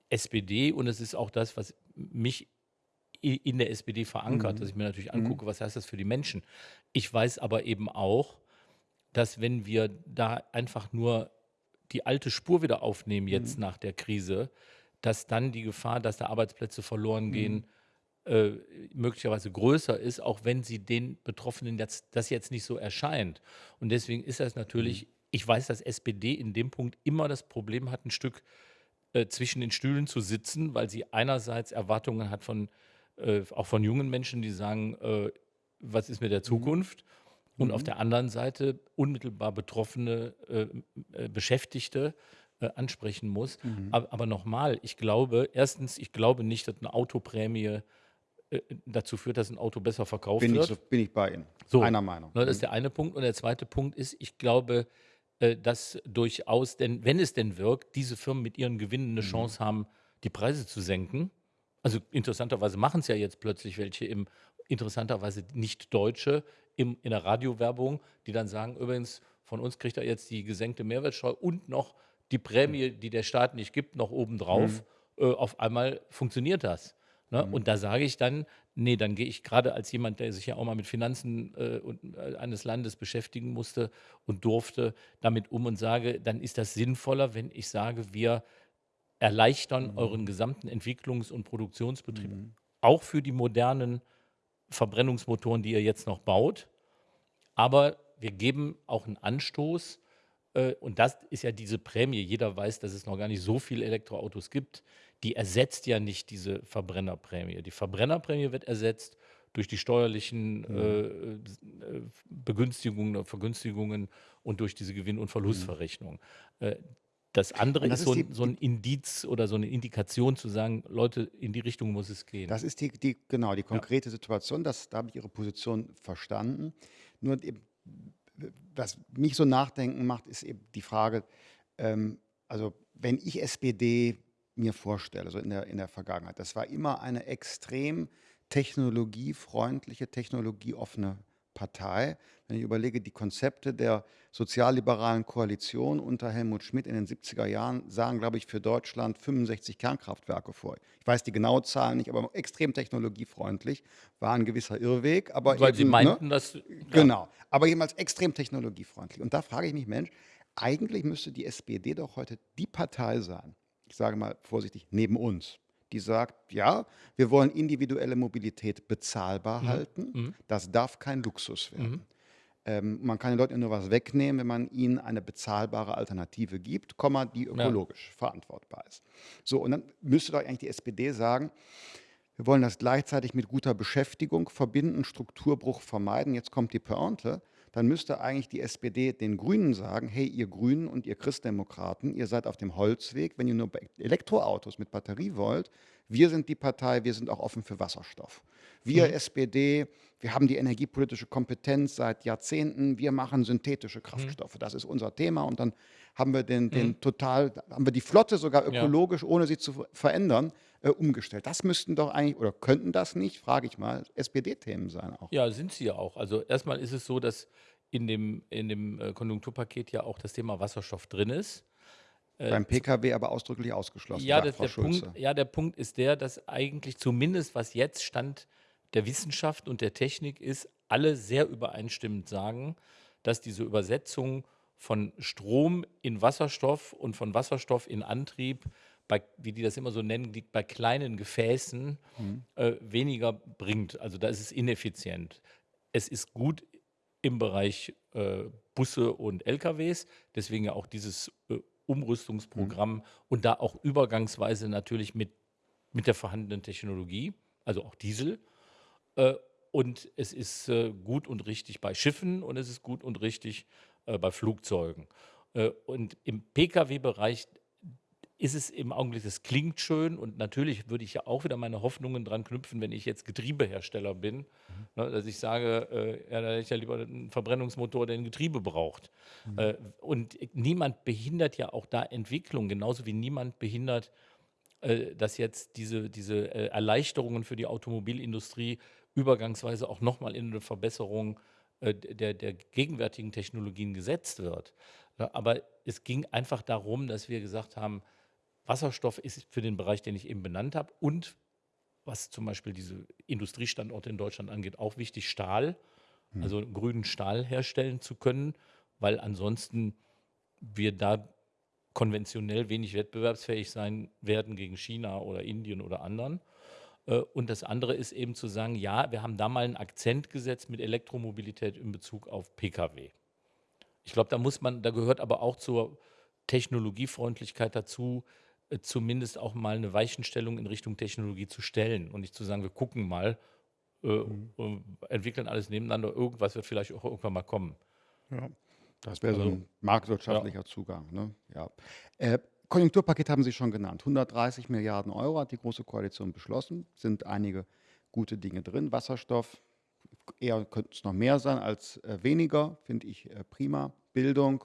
SPD und es ist auch das, was mich in der SPD verankert, mhm. dass ich mir natürlich mhm. angucke, was heißt das für die Menschen. Ich weiß aber eben auch, dass wenn wir da einfach nur die alte Spur wieder aufnehmen jetzt mhm. nach der Krise, dass dann die Gefahr, dass da Arbeitsplätze verloren mhm. gehen, äh, möglicherweise größer ist, auch wenn sie den Betroffenen jetzt, das jetzt nicht so erscheint. Und deswegen ist das natürlich, mhm. ich weiß, dass SPD in dem Punkt immer das Problem hat, ein Stück äh, zwischen den Stühlen zu sitzen, weil sie einerseits Erwartungen hat von, äh, auch von jungen Menschen, die sagen, äh, was ist mit der mhm. Und mhm. auf der anderen Seite unmittelbar betroffene äh, äh, Beschäftigte äh, ansprechen muss. Mhm. Aber, aber nochmal, ich glaube, erstens, ich glaube nicht, dass eine Autoprämie äh, dazu führt, dass ein Auto besser verkauft bin wird. Ich, bin ich bei Ihnen. So, Einer Meinung. Ne, das ist mhm. der eine Punkt. Und der zweite Punkt ist, ich glaube, äh, dass durchaus, denn wenn es denn wirkt, diese Firmen mit ihren Gewinnen eine mhm. Chance haben, die Preise zu senken. Also interessanterweise machen es ja jetzt plötzlich welche im interessanterweise nicht Deutsche, im, in der Radiowerbung, die dann sagen, übrigens, von uns kriegt er jetzt die gesenkte Mehrwertsteuer und noch die Prämie, die der Staat nicht gibt, noch obendrauf. Mhm. Äh, auf einmal funktioniert das. Ne? Mhm. Und da sage ich dann, nee, dann gehe ich gerade als jemand, der sich ja auch mal mit Finanzen äh, und, äh, eines Landes beschäftigen musste und durfte, damit um und sage, dann ist das sinnvoller, wenn ich sage, wir erleichtern mhm. euren gesamten Entwicklungs- und Produktionsbetrieb, mhm. auch für die modernen Verbrennungsmotoren, die ihr jetzt noch baut. Aber wir geben auch einen Anstoß. Äh, und das ist ja diese Prämie. Jeder weiß, dass es noch gar nicht so viele Elektroautos gibt. Die ersetzt ja nicht diese Verbrennerprämie. Die Verbrennerprämie wird ersetzt durch die steuerlichen mhm. äh, äh Begünstigungen, Vergünstigungen und durch diese Gewinn- und Verlustverrechnung. Mhm. Äh, das andere das ist, so, die, so, ein Indiz oder so eine Indikation zu sagen, Leute, in die Richtung muss es gehen. Das ist die, die genau, die konkrete ja. Situation, das, da habe ich Ihre Position verstanden. Nur eben, was mich so nachdenken macht, ist eben die Frage, ähm, also wenn ich SPD mir vorstelle, so in der, in der Vergangenheit, das war immer eine extrem technologiefreundliche, technologieoffene Partei. Wenn ich überlege, die Konzepte der sozialliberalen Koalition unter Helmut Schmidt in den 70er Jahren sahen, glaube ich, für Deutschland 65 Kernkraftwerke vor. Ich weiß die genaue Zahl nicht, aber extrem technologiefreundlich, war ein gewisser Irrweg. Aber Weil eben, Sie meinten, ne? dass... Ja. Genau, aber jemals extrem technologiefreundlich. Und da frage ich mich, Mensch, eigentlich müsste die SPD doch heute die Partei sein, ich sage mal vorsichtig, neben uns, die sagt, ja, wir wollen individuelle Mobilität bezahlbar mhm. halten. Mhm. Das darf kein Luxus werden. Mhm. Ähm, man kann den Leuten nur was wegnehmen, wenn man ihnen eine bezahlbare Alternative gibt, Komma, die ökologisch ja. verantwortbar ist. So, und dann müsste doch eigentlich die SPD sagen, wir wollen das gleichzeitig mit guter Beschäftigung verbinden, Strukturbruch vermeiden. Jetzt kommt die Pointe dann müsste eigentlich die SPD den Grünen sagen, hey, ihr Grünen und ihr Christdemokraten, ihr seid auf dem Holzweg, wenn ihr nur Elektroautos mit Batterie wollt. Wir sind die Partei, wir sind auch offen für Wasserstoff. Wir mhm. SPD wir haben die energiepolitische Kompetenz seit Jahrzehnten, wir machen synthetische Mhm. Kraftstoffe, das ist unser Thema und dann haben wir den, Mhm. den total, haben wir die Flotte sogar Ja. ökologisch, ohne sie zu ver- verändern, äh, umgestellt. Das müssten doch eigentlich, oder könnten das nicht, frage ich mal, SPD-Themen sein auch. Ja, sind sie ja auch. Also erstmal ist es so, dass in dem, in dem äh, Konjunkturpaket ja auch das Thema Wasserstoff drin ist. Äh, Beim PKW aber ausdrücklich ausgeschlossen, Ja, sagt der. Punkt, ja, der Punkt ist der, dass eigentlich zumindest was jetzt Stand der Wissenschaft und der Technik ist, alle sehr übereinstimmend sagen, dass diese Übersetzung von Strom in Wasserstoff und von Wasserstoff in Antrieb, bei, wie die das immer so nennen, liegt bei kleinen Gefäßen Mhm. äh, weniger bringt. Also da ist es ineffizient. Es ist gut im Bereich äh, Busse und LKWs, deswegen ja auch dieses äh, Umrüstungsprogramm und da auch übergangsweise natürlich mit, mit der vorhandenen Technologie, also auch Diesel. Äh, und es ist äh, gut und richtig bei Schiffen und es ist gut und richtig äh, bei Flugzeugen. Und im Pkw-Bereich ist es im Augenblick, das klingt schön und natürlich würde ich ja auch wieder meine Hoffnungen dran knüpfen, wenn ich jetzt Getriebehersteller bin, ne, dass ich sage, äh, ja, da hätte ich ja lieber einen Verbrennungsmotor, der ein Getriebe braucht. Äh, und niemand behindert ja auch da Entwicklung, genauso wie niemand behindert, äh, dass jetzt diese, diese äh, Erleichterungen für die Automobilindustrie übergangsweise auch nochmal in eine Verbesserung äh, der, der gegenwärtigen Technologien gesetzt wird. Ja, aber es ging einfach darum, dass wir gesagt haben, Wasserstoff ist für den Bereich, den ich eben benannt habe und was zum Beispiel diese Industriestandorte in Deutschland angeht, auch wichtig, Stahl, also grünen Stahl herstellen zu können, weil ansonsten wir da konventionell wenig wettbewerbsfähig sein werden gegen China oder Indien oder anderen. Äh, Und das andere ist eben zu sagen, ja, wir haben da mal einen Akzent gesetzt mit Elektromobilität in Bezug auf Pkw. Ich glaube, da muss man, da gehört aber auch zur Technologiefreundlichkeit dazu, zumindest auch mal eine Weichenstellung in Richtung Technologie zu stellen und nicht zu sagen, wir gucken mal, äh, äh, entwickeln alles nebeneinander, irgendwas wird vielleicht auch irgendwann mal kommen. Ja. Das wäre so Also, ein marktwirtschaftlicher Zugang. Ne? Ja. Äh, Konjunkturpaket haben Sie schon genannt. 130 Milliarden Euro hat die Große Koalition beschlossen. Sind einige gute Dinge drin. Wasserstoff, eher könnte es noch mehr sein als äh, weniger, finde ich äh, prima. Bildung,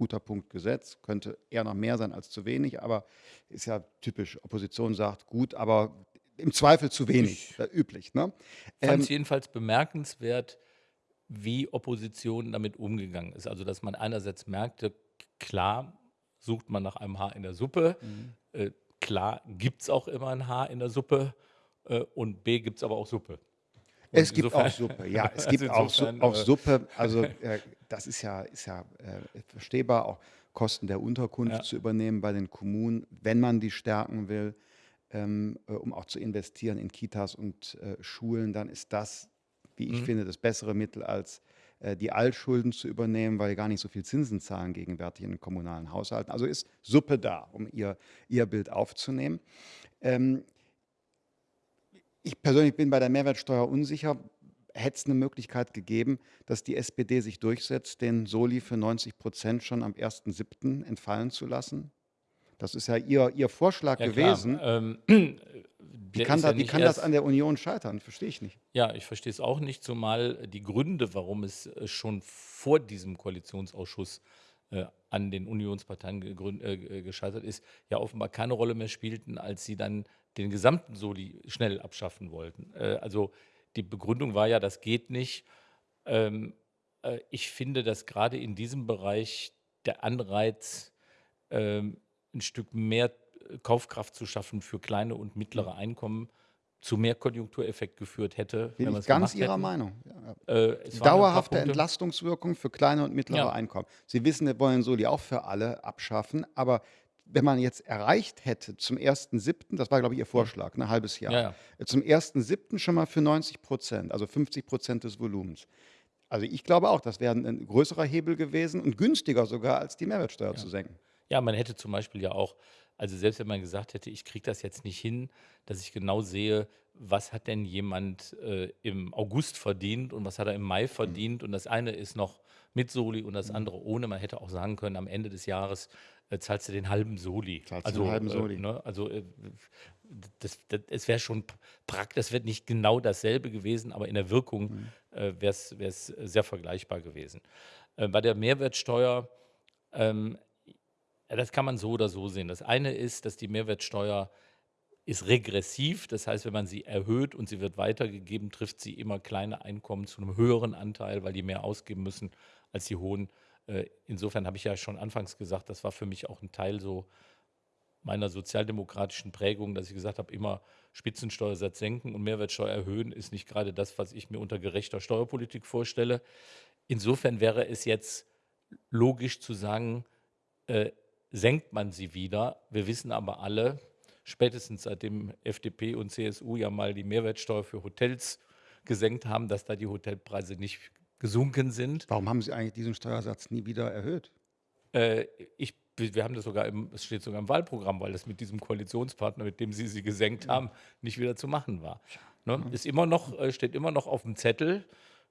guter Punkt Gesetz, könnte eher noch mehr sein als zu wenig, aber ist ja typisch. Opposition sagt gut, aber im Zweifel zu wenig, äh, üblich. Ne? fand Ähm, es jedenfalls bemerkenswert, wie Opposition damit umgegangen ist. Also, dass man einerseits merkte, klar sucht man nach einem Haar in der Suppe, Mhm. äh, klar gibt es auch immer ein Haar in der Suppe äh, und B gibt es aber auch Suppe. Es gibt auch Suppe, ja, es also gibt auch, insofern, auch Suppe. Also äh, das ist ja, ist ja äh, verstehbar, auch Kosten der Unterkunft Ja. zu übernehmen bei den Kommunen, wenn man die stärken will, ähm, äh, um auch zu investieren in Kitas und äh, Schulen, dann ist das, wie ich Mhm. finde, das bessere Mittel als äh, die Altschulden zu übernehmen, weil gar nicht so viel Zinsen zahlen gegenwärtig in den kommunalen Haushalten. Also ist Suppe da, um ihr, ihr Bild aufzunehmen. Ähm, ich persönlich bin bei der Mehrwertsteuer unsicher. Hätte es eine Möglichkeit gegeben, dass die SPD sich durchsetzt, den Soli für 90 Prozent schon am 1.7. entfallen zu lassen? Das ist ja Ihr, ihr Vorschlag Ja, gewesen. Ähm, Wie kann, da, ja wie kann das an der Union scheitern? Verstehe ich nicht. Ja, ich verstehe es auch nicht, zumal die Gründe, warum es äh, schon vor diesem Koalitionsausschuss äh, an den Unionsparteien äh, äh, gescheitert ist, ja offenbar keine Rolle mehr spielten, als sie dann den gesamten Soli schnell abschaffen wollten. Äh, also die Begründung war ja, das geht nicht. Ähm, äh, ich finde, dass gerade in diesem Bereich der Anreiz, ähm, ein Stück mehr äh, Kaufkraft zu schaffen für kleine und mittlere Einkommen, zu mehr Konjunktureffekt geführt hätte, Bin ich ganz Ihrer hätten. Meinung. Äh, Dauerhafte. Entlastungswirkung für kleine und mittlere Ja. Einkommen. Sie wissen, wir wollen Soli auch für alle abschaffen, aber wenn man jetzt erreicht hätte zum 1.7., das war, glaube ich, Ihr Vorschlag, ein halbes Jahr, Ja, ja. zum 1.7. schon mal für 90 Prozent, also 50 Prozent des Volumens. Also ich glaube auch, das wäre ein größerer Hebel gewesen und günstiger sogar, als die Mehrwertsteuer zu senken. Ja, man hätte zum Beispiel ja auch, also selbst wenn man gesagt hätte, ich kriege das jetzt nicht hin, dass ich genau sehe, was hat denn jemand äh, im August verdient und was hat er im Mai verdient und das eine ist noch mit Soli und das andere ohne. Man hätte auch sagen können, am Ende des Jahres äh, zahlst du den halben Soli. Zahlst Also, den halben äh, Soli. ne, also äh, das, das, es wäre schon praktisch, das wird nicht genau dasselbe gewesen, aber in der Wirkung äh, wäre es sehr vergleichbar gewesen. Äh, bei der Mehrwertsteuer, ähm, das kann man so oder so sehen. Das eine ist, dass die Mehrwertsteuer ist regressiv, das heißt, wenn man sie erhöht und sie wird weitergegeben, trifft sie immer kleine Einkommen zu einem höheren Anteil, weil die mehr ausgeben müssen als die hohen. Äh, insofern habe ich ja schon anfangs gesagt, das war für mich auch ein Teil so meiner sozialdemokratischen Prägung, dass ich gesagt habe, immer Spitzensteuersatz senken und Mehrwertsteuer erhöhen, ist nicht gerade das, was ich mir unter gerechter Steuerpolitik vorstelle. Insofern wäre es jetzt logisch zu sagen, äh, senkt man sie wieder. Wir wissen aber alle, spätestens seitdem FDP und CSU ja mal die Mehrwertsteuer für Hotels gesenkt haben, dass da die Hotelpreise nicht gesunken sind. Warum haben Sie eigentlich diesen Steuersatz nie wieder erhöht? Äh, ich, wir haben das sogar im, es steht sogar im Wahlprogramm, weil das mit diesem Koalitionspartner, mit dem Sie sie gesenkt haben, nicht wieder zu machen war. Ne? Ist immer noch, äh, steht immer noch auf dem Zettel.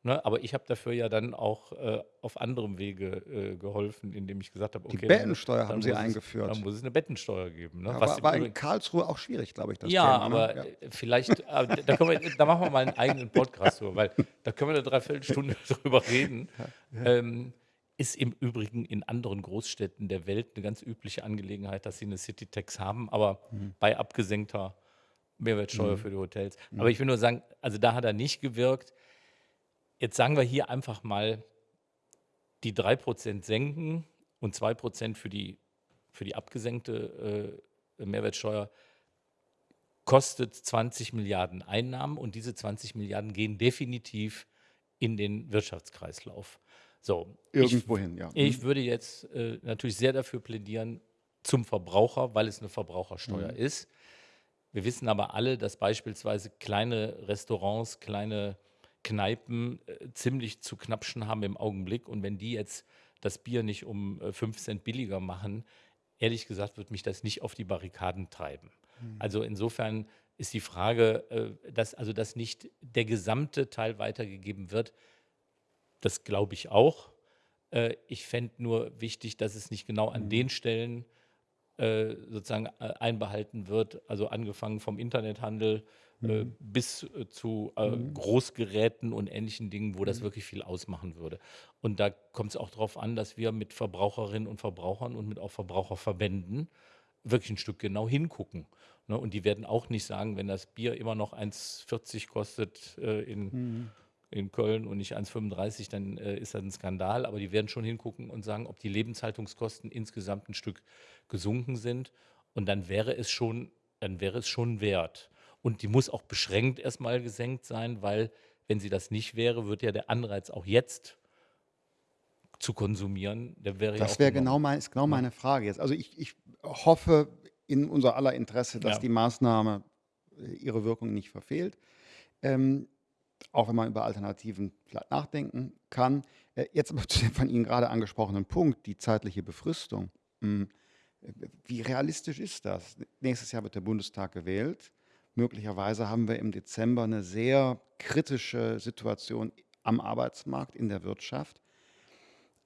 Ne? Aber ich habe dafür ja dann auch äh, auf anderem Wege äh, geholfen, indem ich gesagt habe, Die okay, dann, Bettensteuer haben dann Sie muss es, eingeführt. dann muss es eine Bettensteuer geben. Ne? Ja, Was war, war in Karlsruhe auch schwierig, glaube ich, das ja, Thema. aber ne? äh, vielleicht, äh, da, können wir, da machen wir mal einen eigenen Podcast drüber, weil da können wir eine Dreiviertelstunde drüber reden. Ähm, ist im Übrigen in anderen Großstädten der Welt eine ganz übliche Angelegenheit, dass sie eine City-Tax haben, aber Mhm. bei abgesenkter Mehrwertsteuer für die Hotels. Aber ich will nur sagen, also da hat er nicht gewirkt. Jetzt sagen wir hier einfach mal, die 3% senken und 2% für die, für die abgesenkte äh, Mehrwertsteuer kostet 20 Milliarden Einnahmen und diese 20 Milliarden gehen definitiv in den Wirtschaftskreislauf. So, ich, Irgendwohin, ja. ich würde jetzt äh, natürlich sehr dafür plädieren zum Verbraucher, weil es eine Verbrauchersteuer ist. Wir wissen aber alle, dass beispielsweise kleine Restaurants, kleine Kneipen äh, ziemlich zu knapschen haben im Augenblick. Und wenn die jetzt das Bier nicht um äh, 5 Cent billiger machen, ehrlich gesagt, wird mich das nicht auf die Barrikaden treiben. Also insofern ist die Frage, äh, dass, also dass nicht der gesamte Teil weitergegeben wird, das glaube ich auch. Äh, ich fände nur wichtig, dass es nicht genau an den Stellen äh, sozusagen äh, einbehalten wird, also angefangen vom Internethandel äh, bis zu äh, Großgeräten und ähnlichen Dingen, wo das wirklich viel ausmachen würde. Und da kommt es auch darauf an, dass wir mit Verbraucherinnen und Verbrauchern und mit auch Verbraucherverbänden wirklich ein Stück genau hingucken. Ne? Und die werden auch nicht sagen, wenn das Bier immer noch 1,40 kostet äh, in, in Köln und nicht 1,35, dann äh, ist das ein Skandal. Aber die werden schon hingucken und sagen, ob die Lebenshaltungskosten insgesamt ein Stück gesunken sind. Und dann wäre es schon, dann wäre es schon wert. Und die muss auch beschränkt erstmal gesenkt sein, weil wenn sie das nicht wäre, wird ja der Anreiz auch jetzt zu konsumieren, der wäre ja Das auch wäre genau, mein, ist genau meine Frage jetzt. Also ich, ich hoffe in unser aller Interesse, dass Ja. die Maßnahme äh, ihre Wirkung nicht verfehlt. Ähm, auch wenn man über Alternativen vielleicht nachdenken kann. Äh, jetzt aber zu dem von Ihnen gerade angesprochenen Punkt, die zeitliche Befristung. Hm, äh, Wie realistisch ist das? Nächstes Jahr wird der Bundestag gewählt. Möglicherweise haben wir im Dezember eine sehr kritische Situation am Arbeitsmarkt, in der Wirtschaft.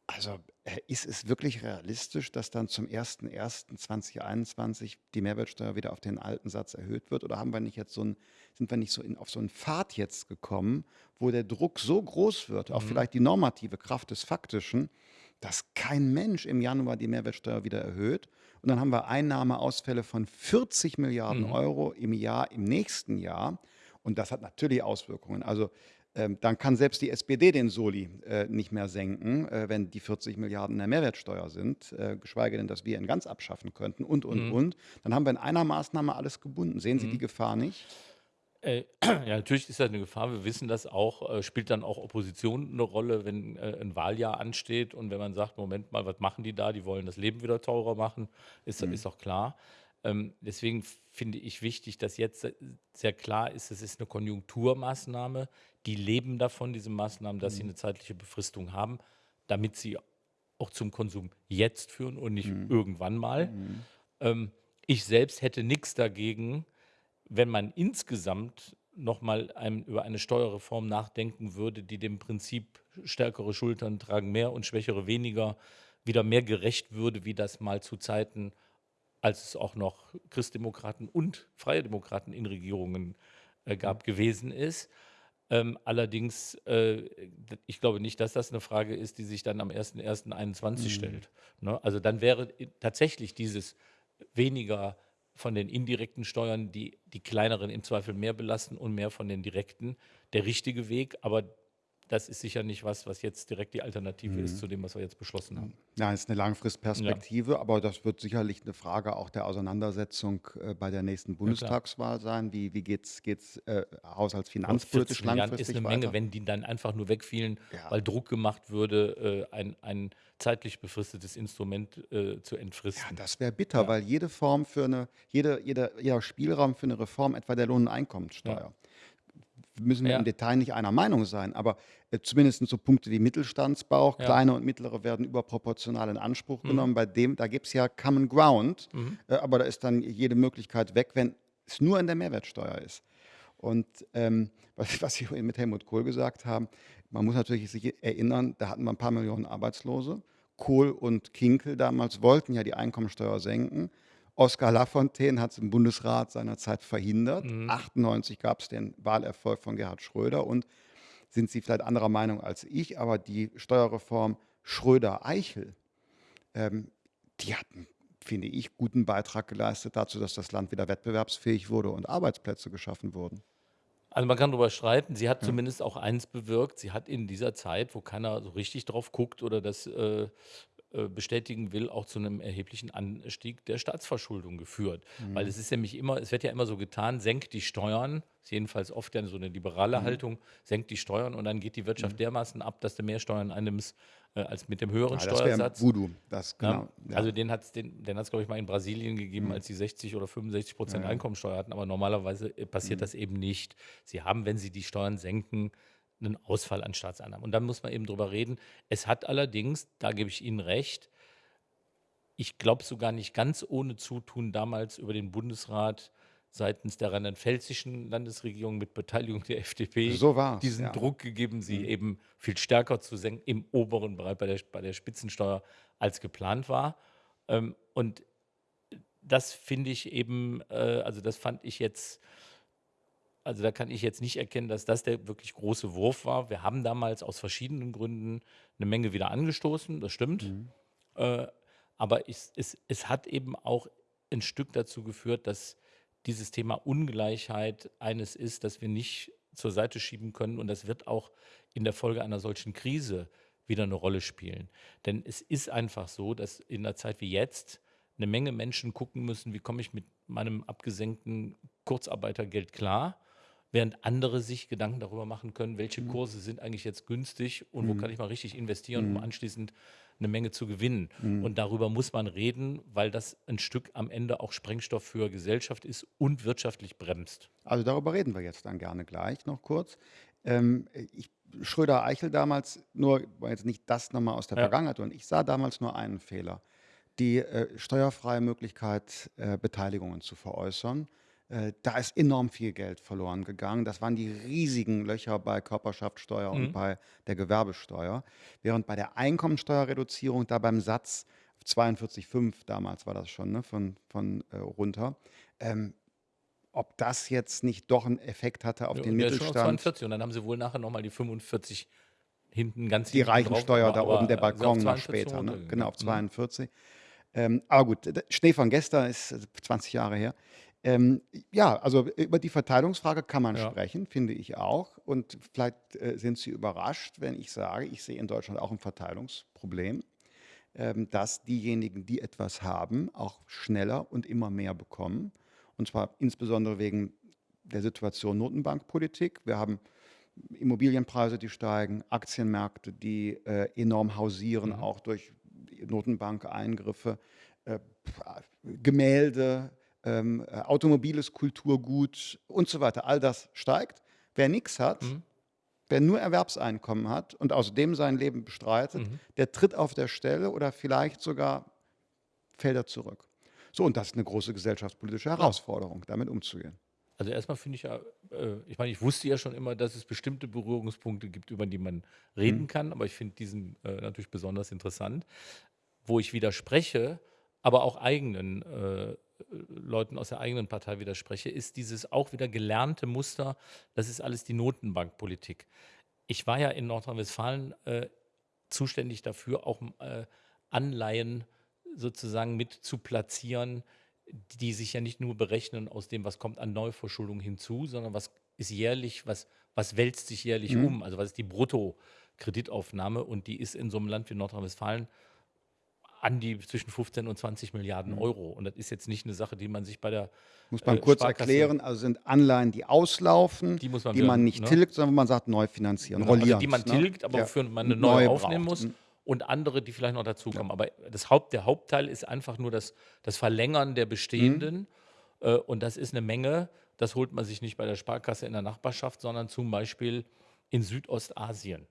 Also äh, ist es wirklich realistisch, dass dann zum 01.01.2021 die Mehrwertsteuer wieder auf den alten Satz erhöht wird? Oder haben wir nicht jetzt so ein, sind wir nicht so in, auf so einen Pfad jetzt gekommen, wo der Druck so groß wird, auch vielleicht die normative Kraft des Faktischen, dass kein Mensch im Januar die Mehrwertsteuer wieder erhöht? Und dann haben wir Einnahmeausfälle von 40 Milliarden Euro im Jahr, im nächsten Jahr. Und das hat natürlich Auswirkungen. Also ähm, dann kann selbst die SPD den Soli äh, nicht mehr senken, äh, wenn die 40 Milliarden in der Mehrwertsteuer sind, äh, geschweige denn, dass wir ihn ganz abschaffen könnten und, und, und. Dann haben wir in einer Maßnahme alles gebunden. Sehen Sie die Gefahr nicht? Äh, ja, natürlich ist das eine Gefahr. Wir wissen das auch. Äh, spielt dann auch Opposition eine Rolle, wenn äh, ein Wahljahr ansteht und wenn man sagt, Moment mal, was machen die da? Die wollen das Leben wieder teurer machen, ist, ist auch klar. Ähm, deswegen finde ich wichtig, dass jetzt se- sehr klar ist, es ist eine Konjunkturmaßnahme. Die leben davon, diese Maßnahmen, dass sie eine zeitliche Befristung haben, damit sie auch zum Konsum jetzt führen und nicht irgendwann mal. Ähm, ich selbst hätte nichts dagegen, wenn man insgesamt nochmal über eine Steuerreform nachdenken würde, die dem Prinzip stärkere Schultern tragen mehr und schwächere weniger wieder mehr gerecht würde, wie das mal zu Zeiten, als es auch noch Christdemokraten und Freie Demokraten in Regierungen äh, gab, mhm. gewesen ist. Ähm, allerdings, äh, ich glaube nicht, dass das eine Frage ist, die sich dann am 01.01.2021 mhm. stellt. Ne? Also dann wäre tatsächlich dieses weniger von den indirekten Steuern, die die kleineren im Zweifel mehr belasten und mehr von den direkten, der richtige Weg. Aber das ist sicher nicht was, was jetzt direkt die Alternative mhm. ist zu dem, was wir jetzt beschlossen haben. Ja, es ist eine Langfristperspektive, ja. aber das wird sicherlich eine Frage auch der Auseinandersetzung äh, bei der nächsten Bundestagswahl ja, sein. Wie, wie geht es äh, haushaltsfinanzpolitisch langfristig ist eine weiter? Menge, wenn die dann einfach nur wegfielen, ja. weil Druck gemacht würde, äh, ein, ein zeitlich befristetes Instrument äh, zu entfristen. Ja, das wäre bitter, weil jede Form für eine, jede, jeder, jeder Spielraum für eine Reform, etwa der Lohn- und Einkommenssteuer, müssen wir im Detail nicht einer Meinung sein, aber zumindest so Punkte wie Mittelstandsbau, ja. kleine und mittlere werden überproportional in Anspruch mhm. genommen. Bei dem, da gibt es ja Common Ground, mhm. äh, aber da ist dann jede Möglichkeit weg, wenn es nur in der Mehrwertsteuer ist. Und ähm, was, was Sie mit Helmut Kohl gesagt haben, man muss natürlich sich erinnern, da hatten wir ein paar Millionen Arbeitslose. Kohl und Kinkel damals wollten ja die Einkommensteuer senken. Oskar Lafontaine hat es im Bundesrat seinerzeit verhindert. Mhm. 98 gab es den Wahlerfolg von Gerhard Schröder und sind Sie vielleicht anderer Meinung als ich, aber die Steuerreform Schröder-Eichel, ähm, die hatten, finde ich, guten Beitrag geleistet dazu, dass das Land wieder wettbewerbsfähig wurde und Arbeitsplätze geschaffen wurden. Also man kann darüber streiten. Sie hat ja. zumindest auch eins bewirkt. Sie hat in dieser Zeit, wo keiner so richtig drauf guckt oder das äh, bestätigen will, auch zu einem erheblichen Anstieg der Staatsverschuldung geführt. Mhm. Weil es ist nämlich immer, es wird ja immer so getan, senkt die Steuern, ist jedenfalls oft ja so eine liberale mhm. Haltung, senkt die Steuern und dann geht die Wirtschaft mhm. dermaßen ab, dass du mehr Steuern einnimmst äh, als mit dem höheren ja, das Steuersatz. Voodoo, das genau. Ja, also den hat es, den, den glaube ich, mal in Brasilien gegeben, mhm. als sie 60 oder 65 Prozent ja, Einkommensteuer hatten, aber normalerweise äh, passiert mhm. das eben nicht. Sie haben, wenn sie die Steuern senken, einen Ausfall an Staatseinnahmen. Und dann muss man eben drüber reden. Es hat allerdings, da gebe ich Ihnen recht, ich glaube sogar nicht ganz ohne Zutun damals über den Bundesrat seitens der rheinland-pfälzischen Landesregierung mit Beteiligung der FDP so diesen ja. Druck gegeben, sie mhm. eben viel stärker zu senken im oberen Bereich bei der, bei der Spitzensteuer als geplant war. Ähm, und das finde ich eben, äh, also das fand ich jetzt also da kann ich jetzt nicht erkennen, dass das der wirklich große Wurf war. Wir haben damals aus verschiedenen Gründen eine Menge wieder angestoßen, das stimmt. Mhm. Äh, aber ich, es, es hat eben auch ein Stück dazu geführt, dass dieses Thema Ungleichheit eines ist, das wir nicht zur Seite schieben können. Und das wird auch in der Folge einer solchen Krise wieder eine Rolle spielen. Denn es ist einfach so, dass in einer Zeit wie jetzt eine Menge Menschen gucken müssen, wie komme ich mit meinem abgesenkten Kurzarbeitergeld klar während andere sich Gedanken darüber machen können, welche mhm. Kurse sind eigentlich jetzt günstig und wo mhm. kann ich mal richtig investieren, um mhm. anschließend eine Menge zu gewinnen. Und darüber muss man reden, weil das ein Stück am Ende auch Sprengstoff für Gesellschaft ist und wirtschaftlich bremst. Also darüber reden wir jetzt dann gerne gleich noch kurz. Ähm, ich, Schröder-Eichel damals, nur jetzt nicht das nochmal aus der ja. Vergangenheit, und ich sah damals nur einen Fehler. Die äh, steuerfreie Möglichkeit, äh, Beteiligungen zu veräußern. Äh, da ist enorm viel Geld verloren gegangen. Das waren die riesigen Löcher bei Körperschaftssteuer und mhm. bei der Gewerbesteuer. Während bei der Einkommensteuerreduzierung da beim Satz 42,5 damals war das schon, ne, von, von äh, runter, ähm, ob das jetzt nicht doch einen Effekt hatte auf Ja, den ist schon auf Mittelstand. 42 und dann haben sie wohl nachher nochmal die 45 hinten ganz Die hinten drauf, Reichensteuer da oben, der Balkon noch später, ne? genau, auf 42. Mhm. Ähm, aber gut, Schnee von gestern ist 20 Jahre her. Ähm, ja, also über die Verteilungsfrage kann man Ja. sprechen, finde ich auch. Und vielleicht äh, sind Sie überrascht, wenn ich sage, ich sehe in Deutschland auch ein Verteilungsproblem, ähm, dass diejenigen, die etwas haben, auch schneller und immer mehr bekommen. Und zwar insbesondere wegen der Situation Notenbankpolitik. Wir haben Immobilienpreise, die steigen, Aktienmärkte, die äh, enorm hausieren, Mhm. auch durch Notenbankeingriffe, äh, Gemälde, ähm, äh, automobiles Kulturgut und so weiter. All das steigt. Wer nichts hat, mhm. wer nur Erwerbseinkommen hat und außerdem sein Leben bestreitet, mhm. der tritt auf der Stelle oder vielleicht sogar fällt er zurück. So, und das ist eine große gesellschaftspolitische Herausforderung, damit umzugehen. Also erstmal finde ich ja, äh, ich meine, ich wusste ja schon immer, dass es bestimmte Berührungspunkte gibt, über die man reden Mhm. kann, aber ich finde diesen äh, natürlich besonders interessant. Wo ich widerspreche, aber auch eigenen äh, Leuten aus der eigenen Partei widerspreche, ist dieses auch wieder gelernte Muster, das ist alles die Notenbankpolitik. Ich war ja in Nordrhein-Westfalen äh, zuständig dafür, auch äh, Anleihen sozusagen mit zu platzieren, die sich ja nicht nur berechnen aus dem, was kommt an Neuverschuldung hinzu, sondern was ist jährlich, was, was wälzt sich jährlich Mhm. um, also was ist die Bruttokreditaufnahme und die ist in so einem Land wie Nordrhein-Westfalen an die zwischen 15 und 20 Milliarden Mhm. Euro. Und das ist jetzt nicht eine Sache, die man sich bei der Muss man äh, kurz Sparkasse, erklären, also sind Anleihen, die auslaufen, die man die wieder, man nicht ne? tilgt, sondern wo man sagt, neu finanzieren, Genau, also die man ne? tilgt, aber Ja. wofür man eine neue neue aufnehmen braucht. muss Mhm. und andere, die vielleicht noch dazukommen. Aber das Haupt, der Hauptteil ist einfach nur das, das Verlängern der Mhm. bestehenden äh, und das ist eine Menge. Das holt man sich nicht bei der Sparkasse in der Nachbarschaft, sondern zum Beispiel in Südostasien.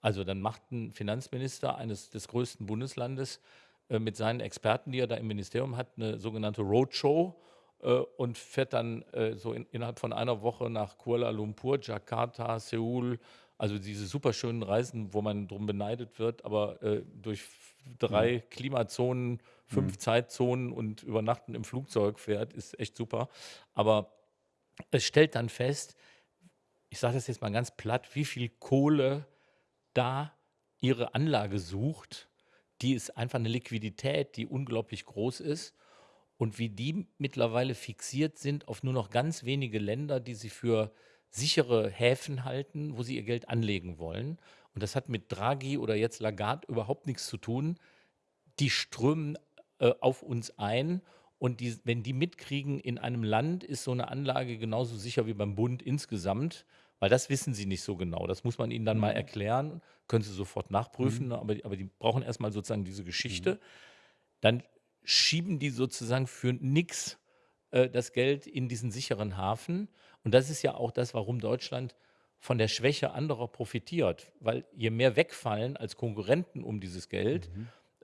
Also dann macht ein Finanzminister eines des größten Bundeslandes mit seinen Experten, die er da im Ministerium hat, eine sogenannte Roadshow äh, und fährt dann äh, so in, innerhalb von einer Woche nach Kuala Lumpur, Jakarta, Seoul, also diese super schönen Reisen, wo man drum beneidet wird, aber äh, durch drei Klimazonen, fünf Zeitzonen und übernachten im Flugzeug fährt, ist echt super. Aber es stellt dann fest, ich sage das jetzt mal ganz platt, wie viel Kohle da ihre Anlage sucht, die ist einfach eine Liquidität, die unglaublich groß ist und wie die mittlerweile fixiert sind auf nur noch ganz wenige Länder, die sie für sichere Häfen halten, wo sie ihr Geld anlegen wollen. Und das hat mit Draghi oder jetzt Lagarde überhaupt nichts zu tun. Die strömen äh, auf uns ein und die, wenn die mitkriegen, in einem Land ist so eine Anlage genauso sicher wie beim Bund insgesamt, weil das wissen sie nicht so genau. Das muss man ihnen dann mal erklären, können sie sofort nachprüfen, aber, aber die brauchen erstmal sozusagen diese Geschichte. Dann schieben die sozusagen für nix äh, das Geld in diesen sicheren Hafen. Und das ist ja auch das, warum Deutschland von der Schwäche anderer profitiert. Weil je mehr wegfallen als Konkurrenten um dieses Geld,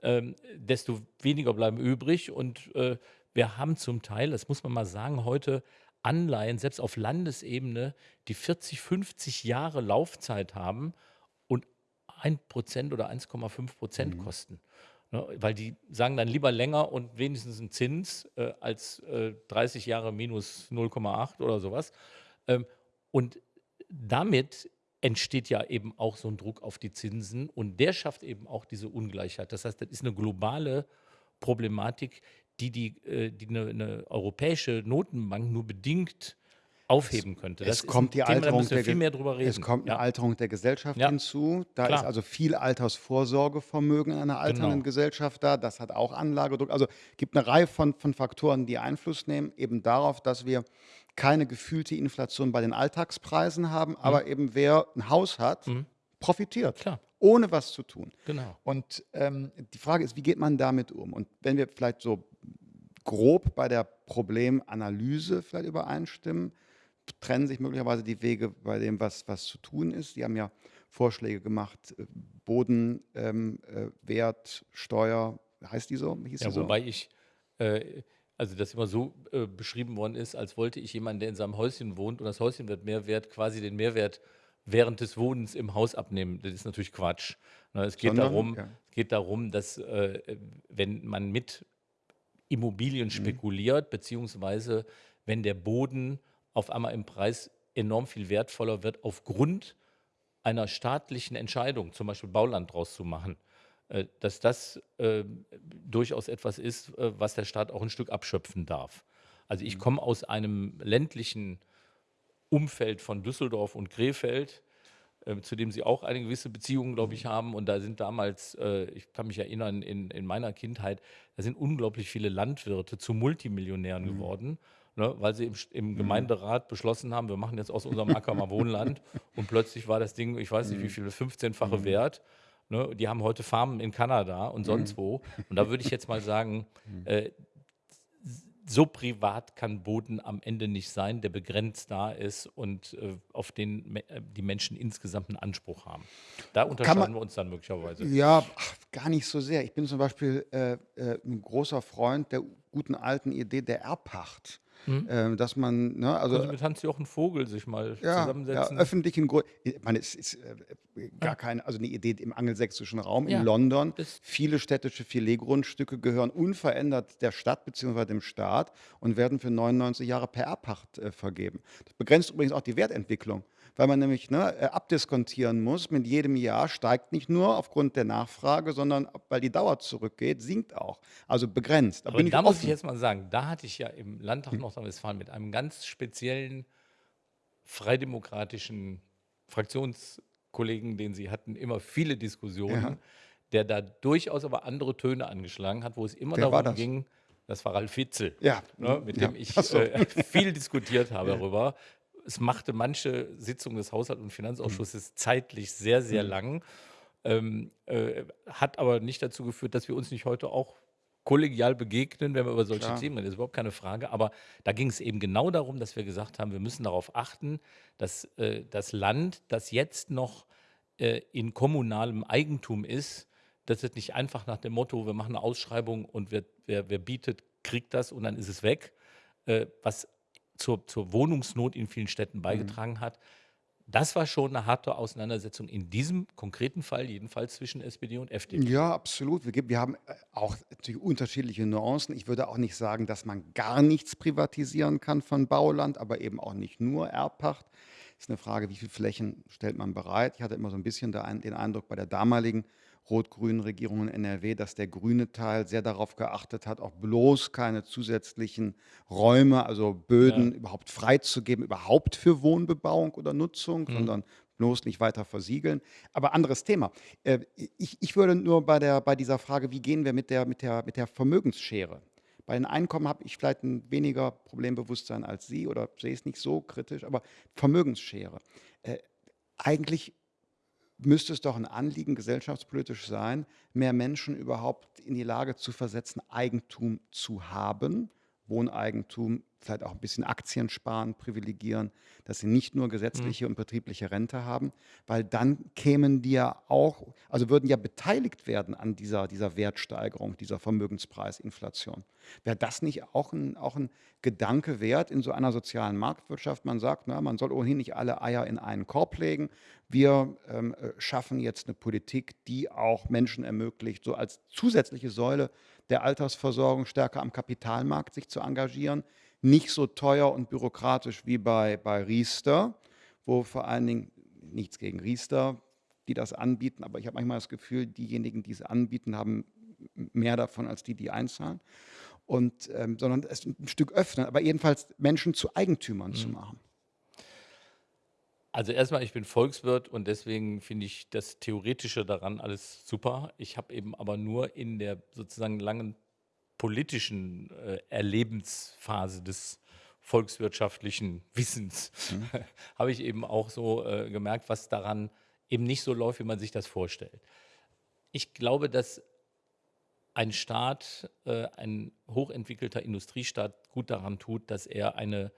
ähm, desto weniger bleiben übrig. Und äh, wir haben zum Teil, das muss man mal sagen, heute Anleihen, selbst auf Landesebene, die 40, 50 Jahre Laufzeit haben und 1% oder 1,5 Prozent kosten. Ne, weil die sagen dann lieber länger und wenigstens einen Zins äh, als äh, 30 Jahre minus 0,8 oder sowas. Ähm, und damit entsteht ja eben auch so ein Druck auf die Zinsen und der schafft eben auch diese Ungleichheit. Das heißt, das ist eine globale Problematik, die die, äh, die eine, eine europäische Notenbank nur bedingt aufheben könnte. Es kommt die Thema, Alterung der viel Ge- mehr drüber reden. Es kommt eine ja. Alterung der Gesellschaft Ja. hinzu. Da Klar. ist also viel Altersvorsorgevermögen in einer alternden Genau. Gesellschaft da. Das hat auch Anlagedruck. Also gibt eine Reihe von, von Faktoren, die Einfluss nehmen, eben darauf, dass wir keine gefühlte Inflation bei den Alltagspreisen haben, aber eben wer ein Haus hat, profitiert, Mhm. Klar. ohne was zu tun. Genau. Und ähm, die Frage ist, wie geht man damit um? Und wenn wir vielleicht so grob bei der Problemanalyse vielleicht übereinstimmen, trennen sich möglicherweise die Wege bei dem, was, was zu tun ist. Die haben ja Vorschläge gemacht, äh, Bodenwert, ähm, äh, Steuer, heißt die so? Hieß Ja, die so? wobei ich, äh, also das immer so äh, beschrieben worden ist, als wollte ich jemanden, der in seinem Häuschen wohnt und das Häuschen wird mehr wert, quasi den Mehrwert während des Wohnens im Haus abnehmen. Das ist natürlich Quatsch. Ne, es, geht Sondern, darum, ja. es geht darum, dass äh, wenn man mit Immobilien Mhm. spekuliert, beziehungsweise wenn der Boden auf einmal im Preis enorm viel wertvoller wird aufgrund einer staatlichen Entscheidung, zum Beispiel Bauland draus zu machen, äh, dass das äh, durchaus etwas ist, äh, was der Staat auch ein Stück abschöpfen darf. Also ich komme aus einem ländlichen Umfeld von Düsseldorf und Krefeld, äh, zu dem sie auch eine gewisse Beziehung, glaube ich, haben. Und da sind damals, äh, ich kann mich erinnern, in, in meiner Kindheit, da sind unglaublich viele Landwirte zu Multimillionären geworden. Ne, weil sie im, im Gemeinderat beschlossen haben, wir machen jetzt aus unserem Acker mal Wohnland. Und plötzlich war das Ding, ich weiß nicht wie viel, 15-fache Wert. Ne, die haben heute Farmen in Kanada und sonst wo. Und da würde ich jetzt mal sagen, äh, so privat kann Boden am Ende nicht sein, der begrenzt da ist und äh, auf den me äh, die Menschen insgesamt einen Anspruch haben. Da unterscheiden wir uns dann möglicherweise. Ja, ach, gar nicht so sehr. Ich bin zum Beispiel äh, äh, ein großer Freund der guten alten Idee der Erbpacht. Mhm. äh, dass man, ne, also Können Sie mit Hans-Jochen Vogel sich mal ja, ja, zusammensetzen? öffentlichen Grund. Ich meine, es ist äh, gar keine, also eine Idee im angelsächsischen Raum in Ja, London. Viele städtische Filetgrundstücke gehören unverändert der Stadt bzw. dem Staat und werden für 99 Jahre per Erbpacht äh, vergeben. Das begrenzt übrigens auch die Wertentwicklung, weil man nämlich ne, äh, abdiskontieren muss. Mit jedem Jahr steigt nicht nur aufgrund der Nachfrage, sondern weil die Dauer zurückgeht, sinkt auch. Also begrenzt. Da Aber da muss ich jetzt mal sagen, da hatte ich ja im Landtag Nordrhein-Westfalen mit einem ganz speziellen freidemokratischen Fraktionskollegen, den Sie hatten, immer viele Diskussionen, Ja. der da durchaus aber andere Töne angeschlagen hat, wo es immer Wer darum das? ging, das war Ralf Witzel, Ja, ne, mit ja. dem ich so. äh, viel diskutiert habe darüber. Es machte manche Sitzungen des Haushalt- und Finanzausschusses zeitlich sehr, sehr Mhm. lang, ähm, äh, hat aber nicht dazu geführt, dass wir uns nicht heute auch kollegial begegnen, wenn wir über solche Klar. Themen reden. Das ist überhaupt keine Frage. Aber da ging es eben genau darum, dass wir gesagt haben, wir müssen darauf achten, dass äh, das Land, das jetzt noch äh, in kommunalem Eigentum ist, dass es nicht einfach nach dem Motto, wir machen eine Ausschreibung und wer, wer, wer bietet, kriegt das und dann ist es weg, äh, was zur, zur Wohnungsnot in vielen Städten beigetragen hat. Das war schon eine harte Auseinandersetzung in diesem konkreten Fall, jedenfalls zwischen SPD und FDP. Ja, absolut. Wir, wir haben äh, auch unterschiedliche Nuancen. Ich würde auch nicht sagen, dass man gar nichts privatisieren kann von Bauland, aber eben auch nicht nur Erbpacht. Ist eine Frage, wie viele Flächen stellt man bereit? Ich hatte immer so ein bisschen den Eindruck bei der damaligen rot-grünen Regierung in NRW, dass der grüne Teil sehr darauf geachtet hat, auch bloß keine zusätzlichen Räume, also Böden überhaupt freizugeben, überhaupt für Wohnbebauung oder Nutzung, sondern bloß nicht weiter versiegeln. Aber anderes Thema. Äh, Ich, ich würde nur bei, der, bei dieser Frage, wie gehen wir mit der, mit der, mit der Vermögensschere? Bei den Einkommen habe ich vielleicht ein weniger Problembewusstsein als Sie oder sehe es nicht so kritisch, aber Vermögensschere. Äh, eigentlich müsste es doch ein Anliegen gesellschaftspolitisch sein, mehr Menschen überhaupt in die Lage zu versetzen, Eigentum zu haben, Wohneigentum, vielleicht auch ein bisschen Aktien sparen, privilegieren, dass sie nicht nur gesetzliche und betriebliche Rente haben, weil dann kämen die ja auch, also würden ja beteiligt werden an dieser, dieser Wertsteigerung, dieser Vermögenspreisinflation. Wäre das nicht auch ein, auch ein Gedanke wert in so einer sozialen Marktwirtschaft? Man sagt, na, man soll ohnehin nicht alle Eier in einen Korb legen. Wir ähm, äh, schaffen jetzt eine Politik, die auch Menschen ermöglicht, so als zusätzliche Säule der Altersversorgung stärker am Kapitalmarkt sich zu engagieren. Nicht so teuer und bürokratisch wie bei, bei Riester, wo vor allen Dingen nichts gegen Riester, die das anbieten, aber ich habe manchmal das Gefühl, diejenigen, die es anbieten, haben mehr davon als die, die einzahlen. Und, ähm, sondern es ein Stück öffnen, aber jedenfalls Menschen zu Eigentümern zu machen. Also erstmal, ich bin Volkswirt und deswegen finde ich das Theoretische daran alles super. Ich habe eben aber nur in der sozusagen langen politischen äh, Erlebensphase des volkswirtschaftlichen Wissens habe ich eben auch so äh, gemerkt, was daran eben nicht so läuft, wie man sich das vorstellt. Ich glaube, dass ein Staat, äh, ein hochentwickelter Industriestaat gut daran tut, dass er eine,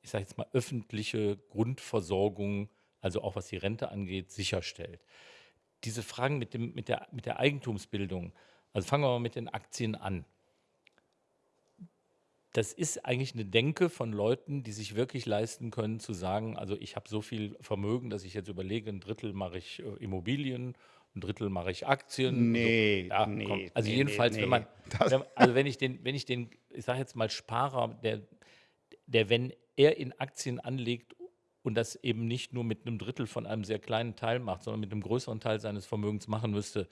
ich sage jetzt mal, öffentliche Grundversorgung, also auch was die Rente angeht, sicherstellt. Diese Fragen mit, dem, mit, der, mit der Eigentumsbildung, also fangen wir mal mit den Aktien an. Das ist eigentlich eine Denke von Leuten, die sich wirklich leisten können, zu sagen, also ich habe so viel Vermögen, dass ich jetzt überlege, ein Drittel mache ich äh, Immobilien, ein Drittel mache ich Aktien. Nee, so. ja, nee, komm. Also nee, jedenfalls, nee, wenn man, wenn, also wenn ich den, wenn ich den, ich sage jetzt mal Sparer, der, der, wenn er in Aktien anlegt und das eben nicht nur mit einem Drittel von einem sehr kleinen Teil macht, sondern mit einem größeren Teil seines Vermögens machen müsste,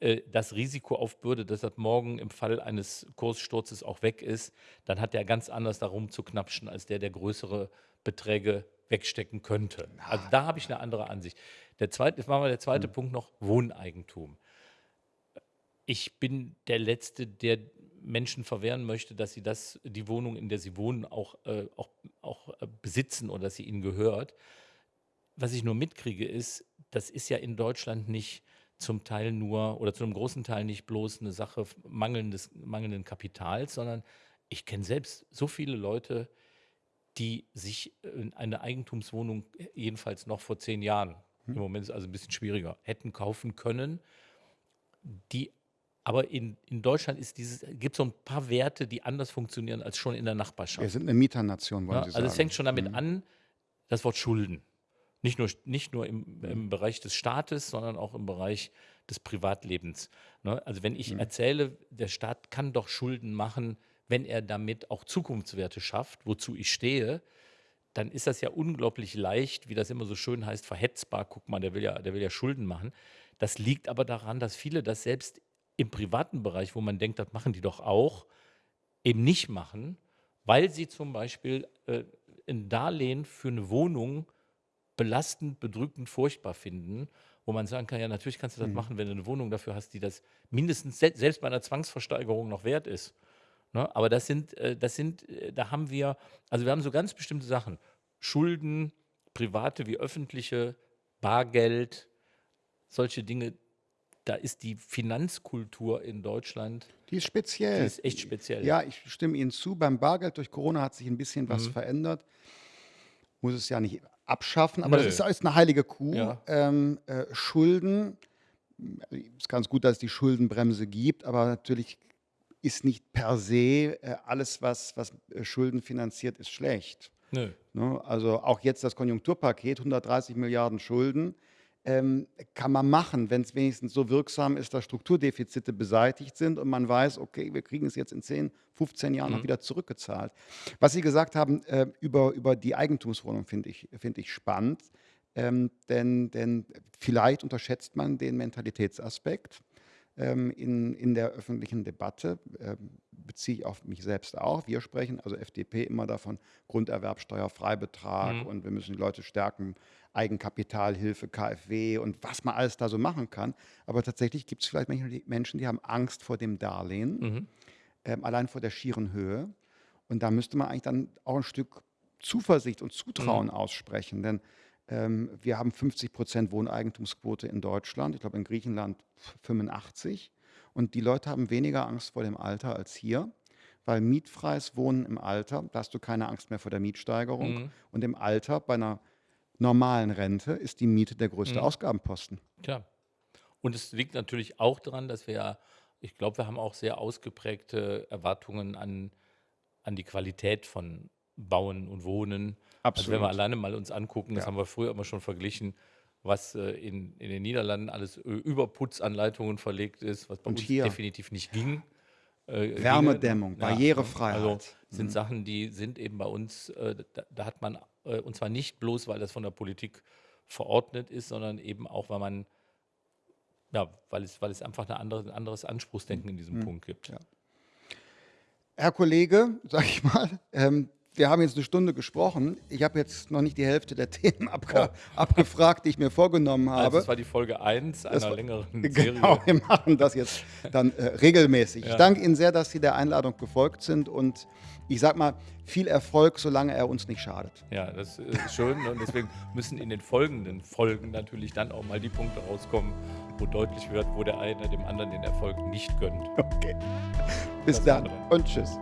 das Risiko aufbürdet, dass das morgen im Fall eines Kurssturzes auch weg ist, dann hat er ganz anders darum zu knapschen, als der, der größere Beträge wegstecken könnte. Also da habe ich eine andere Ansicht. Der zweite, jetzt machen wir der zweite Punkt noch, Wohneigentum. Ich bin der Letzte, der Menschen verwehren möchte, dass sie das, die Wohnung, in der sie wohnen, auch, äh, auch, auch äh, besitzen oder dass sie ihnen gehört. Was ich nur mitkriege, ist, das ist ja in Deutschland nicht zum Teil nur oder zu einem großen Teil nicht bloß eine Sache mangelndes, mangelnden Kapitals, sondern ich kenne selbst so viele Leute, die sich eine Eigentumswohnung, jedenfalls noch vor zehn Jahren, im Moment ist es also ein bisschen schwieriger, hätten kaufen können, die Aber in, in Deutschland gibt es so ein paar Werte, die anders funktionieren als schon in der Nachbarschaft. Wir sind eine Mieternation, wollen Ja, Sie also es sagen. fängt schon damit an, das Wort Schulden. Nicht nur, nicht nur im, im Bereich des Staates, sondern auch im Bereich des Privatlebens. Ne? Also wenn ich erzähle, der Staat kann doch Schulden machen, wenn er damit auch Zukunftswerte schafft, wozu ich stehe, dann ist das ja unglaublich leicht, wie das immer so schön heißt, verhetzbar. Guck mal, der will ja, der will ja Schulden machen. Das liegt aber daran, dass viele das selbst im privaten Bereich, wo man denkt, das machen die doch auch, eben nicht machen, weil sie zum Beispiel äh, ein Darlehen für eine Wohnung belastend, bedrückend, furchtbar finden, wo man sagen kann, ja, natürlich kannst du das machen, wenn du eine Wohnung dafür hast, die das mindestens se selbst bei einer Zwangsversteigerung noch wert ist. Ne? Aber das sind, äh, das sind, äh, da haben wir, also wir haben so ganz bestimmte Sachen. Schulden, private wie öffentliche, Bargeld, solche Dinge. Da ist die Finanzkultur in Deutschland, Die ist speziell. die ist echt speziell. Ja, ich stimme Ihnen zu. Beim Bargeld durch Corona hat sich ein bisschen Mhm. was verändert. Muss es ja nicht abschaffen, aber Nö. das ist, ist eine heilige Kuh. Ja. Ähm, äh, Schulden, es ist ganz gut, dass es die Schuldenbremse gibt, aber natürlich ist nicht per se äh, alles, was, was äh, Schulden finanziert, ist schlecht. Nö. Ne? Also auch jetzt das Konjunkturpaket, 130 Milliarden Schulden, ähm, kann man machen, wenn es wenigstens so wirksam ist, dass Strukturdefizite beseitigt sind und man weiß, okay, wir kriegen es jetzt in 10, 15 Jahren noch wieder zurückgezahlt. Was Sie gesagt haben äh, über, über die Eigentumswohnung, finde ich, find ich spannend, ähm, denn, denn vielleicht unterschätzt man den Mentalitätsaspekt ähm, in, in der öffentlichen Debatte, ähm, beziehe ich auf mich selbst auch. Wir sprechen, also FDP, immer davon, Grunderwerbsteuer, Freibetrag und wir müssen die Leute stärken, Eigenkapitalhilfe, KfW und was man alles da so machen kann. Aber tatsächlich gibt es vielleicht Menschen die, Menschen, die haben Angst vor dem Darlehen, ähm, allein vor der schieren Höhe. Und da müsste man eigentlich dann auch ein Stück Zuversicht und Zutrauen aussprechen, denn ähm, wir haben 50 Prozent Wohneigentumsquote in Deutschland, ich glaube in Griechenland 85. Und die Leute haben weniger Angst vor dem Alter als hier, weil mietfreies Wohnen im Alter, da hast du keine Angst mehr vor der Mietsteigerung. Und im Alter, bei einer normalen Rente, ist die Miete der größte Ausgabenposten. Klar. Und es liegt natürlich auch daran, dass wir ja, ich glaube, wir haben auch sehr ausgeprägte Erwartungen an, an die Qualität von Bauen und Wohnen. Also wenn wir Absolut. alleine mal uns angucken, das Ja. haben wir früher immer schon verglichen, was äh, in, in den Niederlanden alles äh, über Putzanleitungen verlegt ist, was bei Und uns hier? definitiv nicht ging. äh. Wärmedämmung, Barrierefreiheit. Also sind Sachen, die sind eben bei uns, äh, da, da hat man, und zwar nicht bloß, weil das von der Politik verordnet ist, sondern eben auch, weil man, ja, weil es, weil es einfach eine andere, ein anderes Anspruchsdenken in diesem Punkt gibt. Ja. Herr Kollege, sag ich mal, ähm, wir haben jetzt eine Stunde gesprochen. Ich habe jetzt noch nicht die Hälfte der Themen abge abgefragt, die ich mir vorgenommen habe. Also das war die Folge 1 einer war- längeren Genau, Serie. wir machen das jetzt dann äh, regelmäßig. Ich Ja. danke Ihnen sehr, dass Sie der Einladung gefolgt sind und ich sag mal, viel Erfolg, solange er uns nicht schadet. Ja, das ist schön und deswegen müssen in den folgenden Folgen natürlich dann auch mal die Punkte rauskommen, wo deutlich wird, wo der eine dem anderen den Erfolg nicht gönnt. Okay. Bis Das dann andere. und tschüss.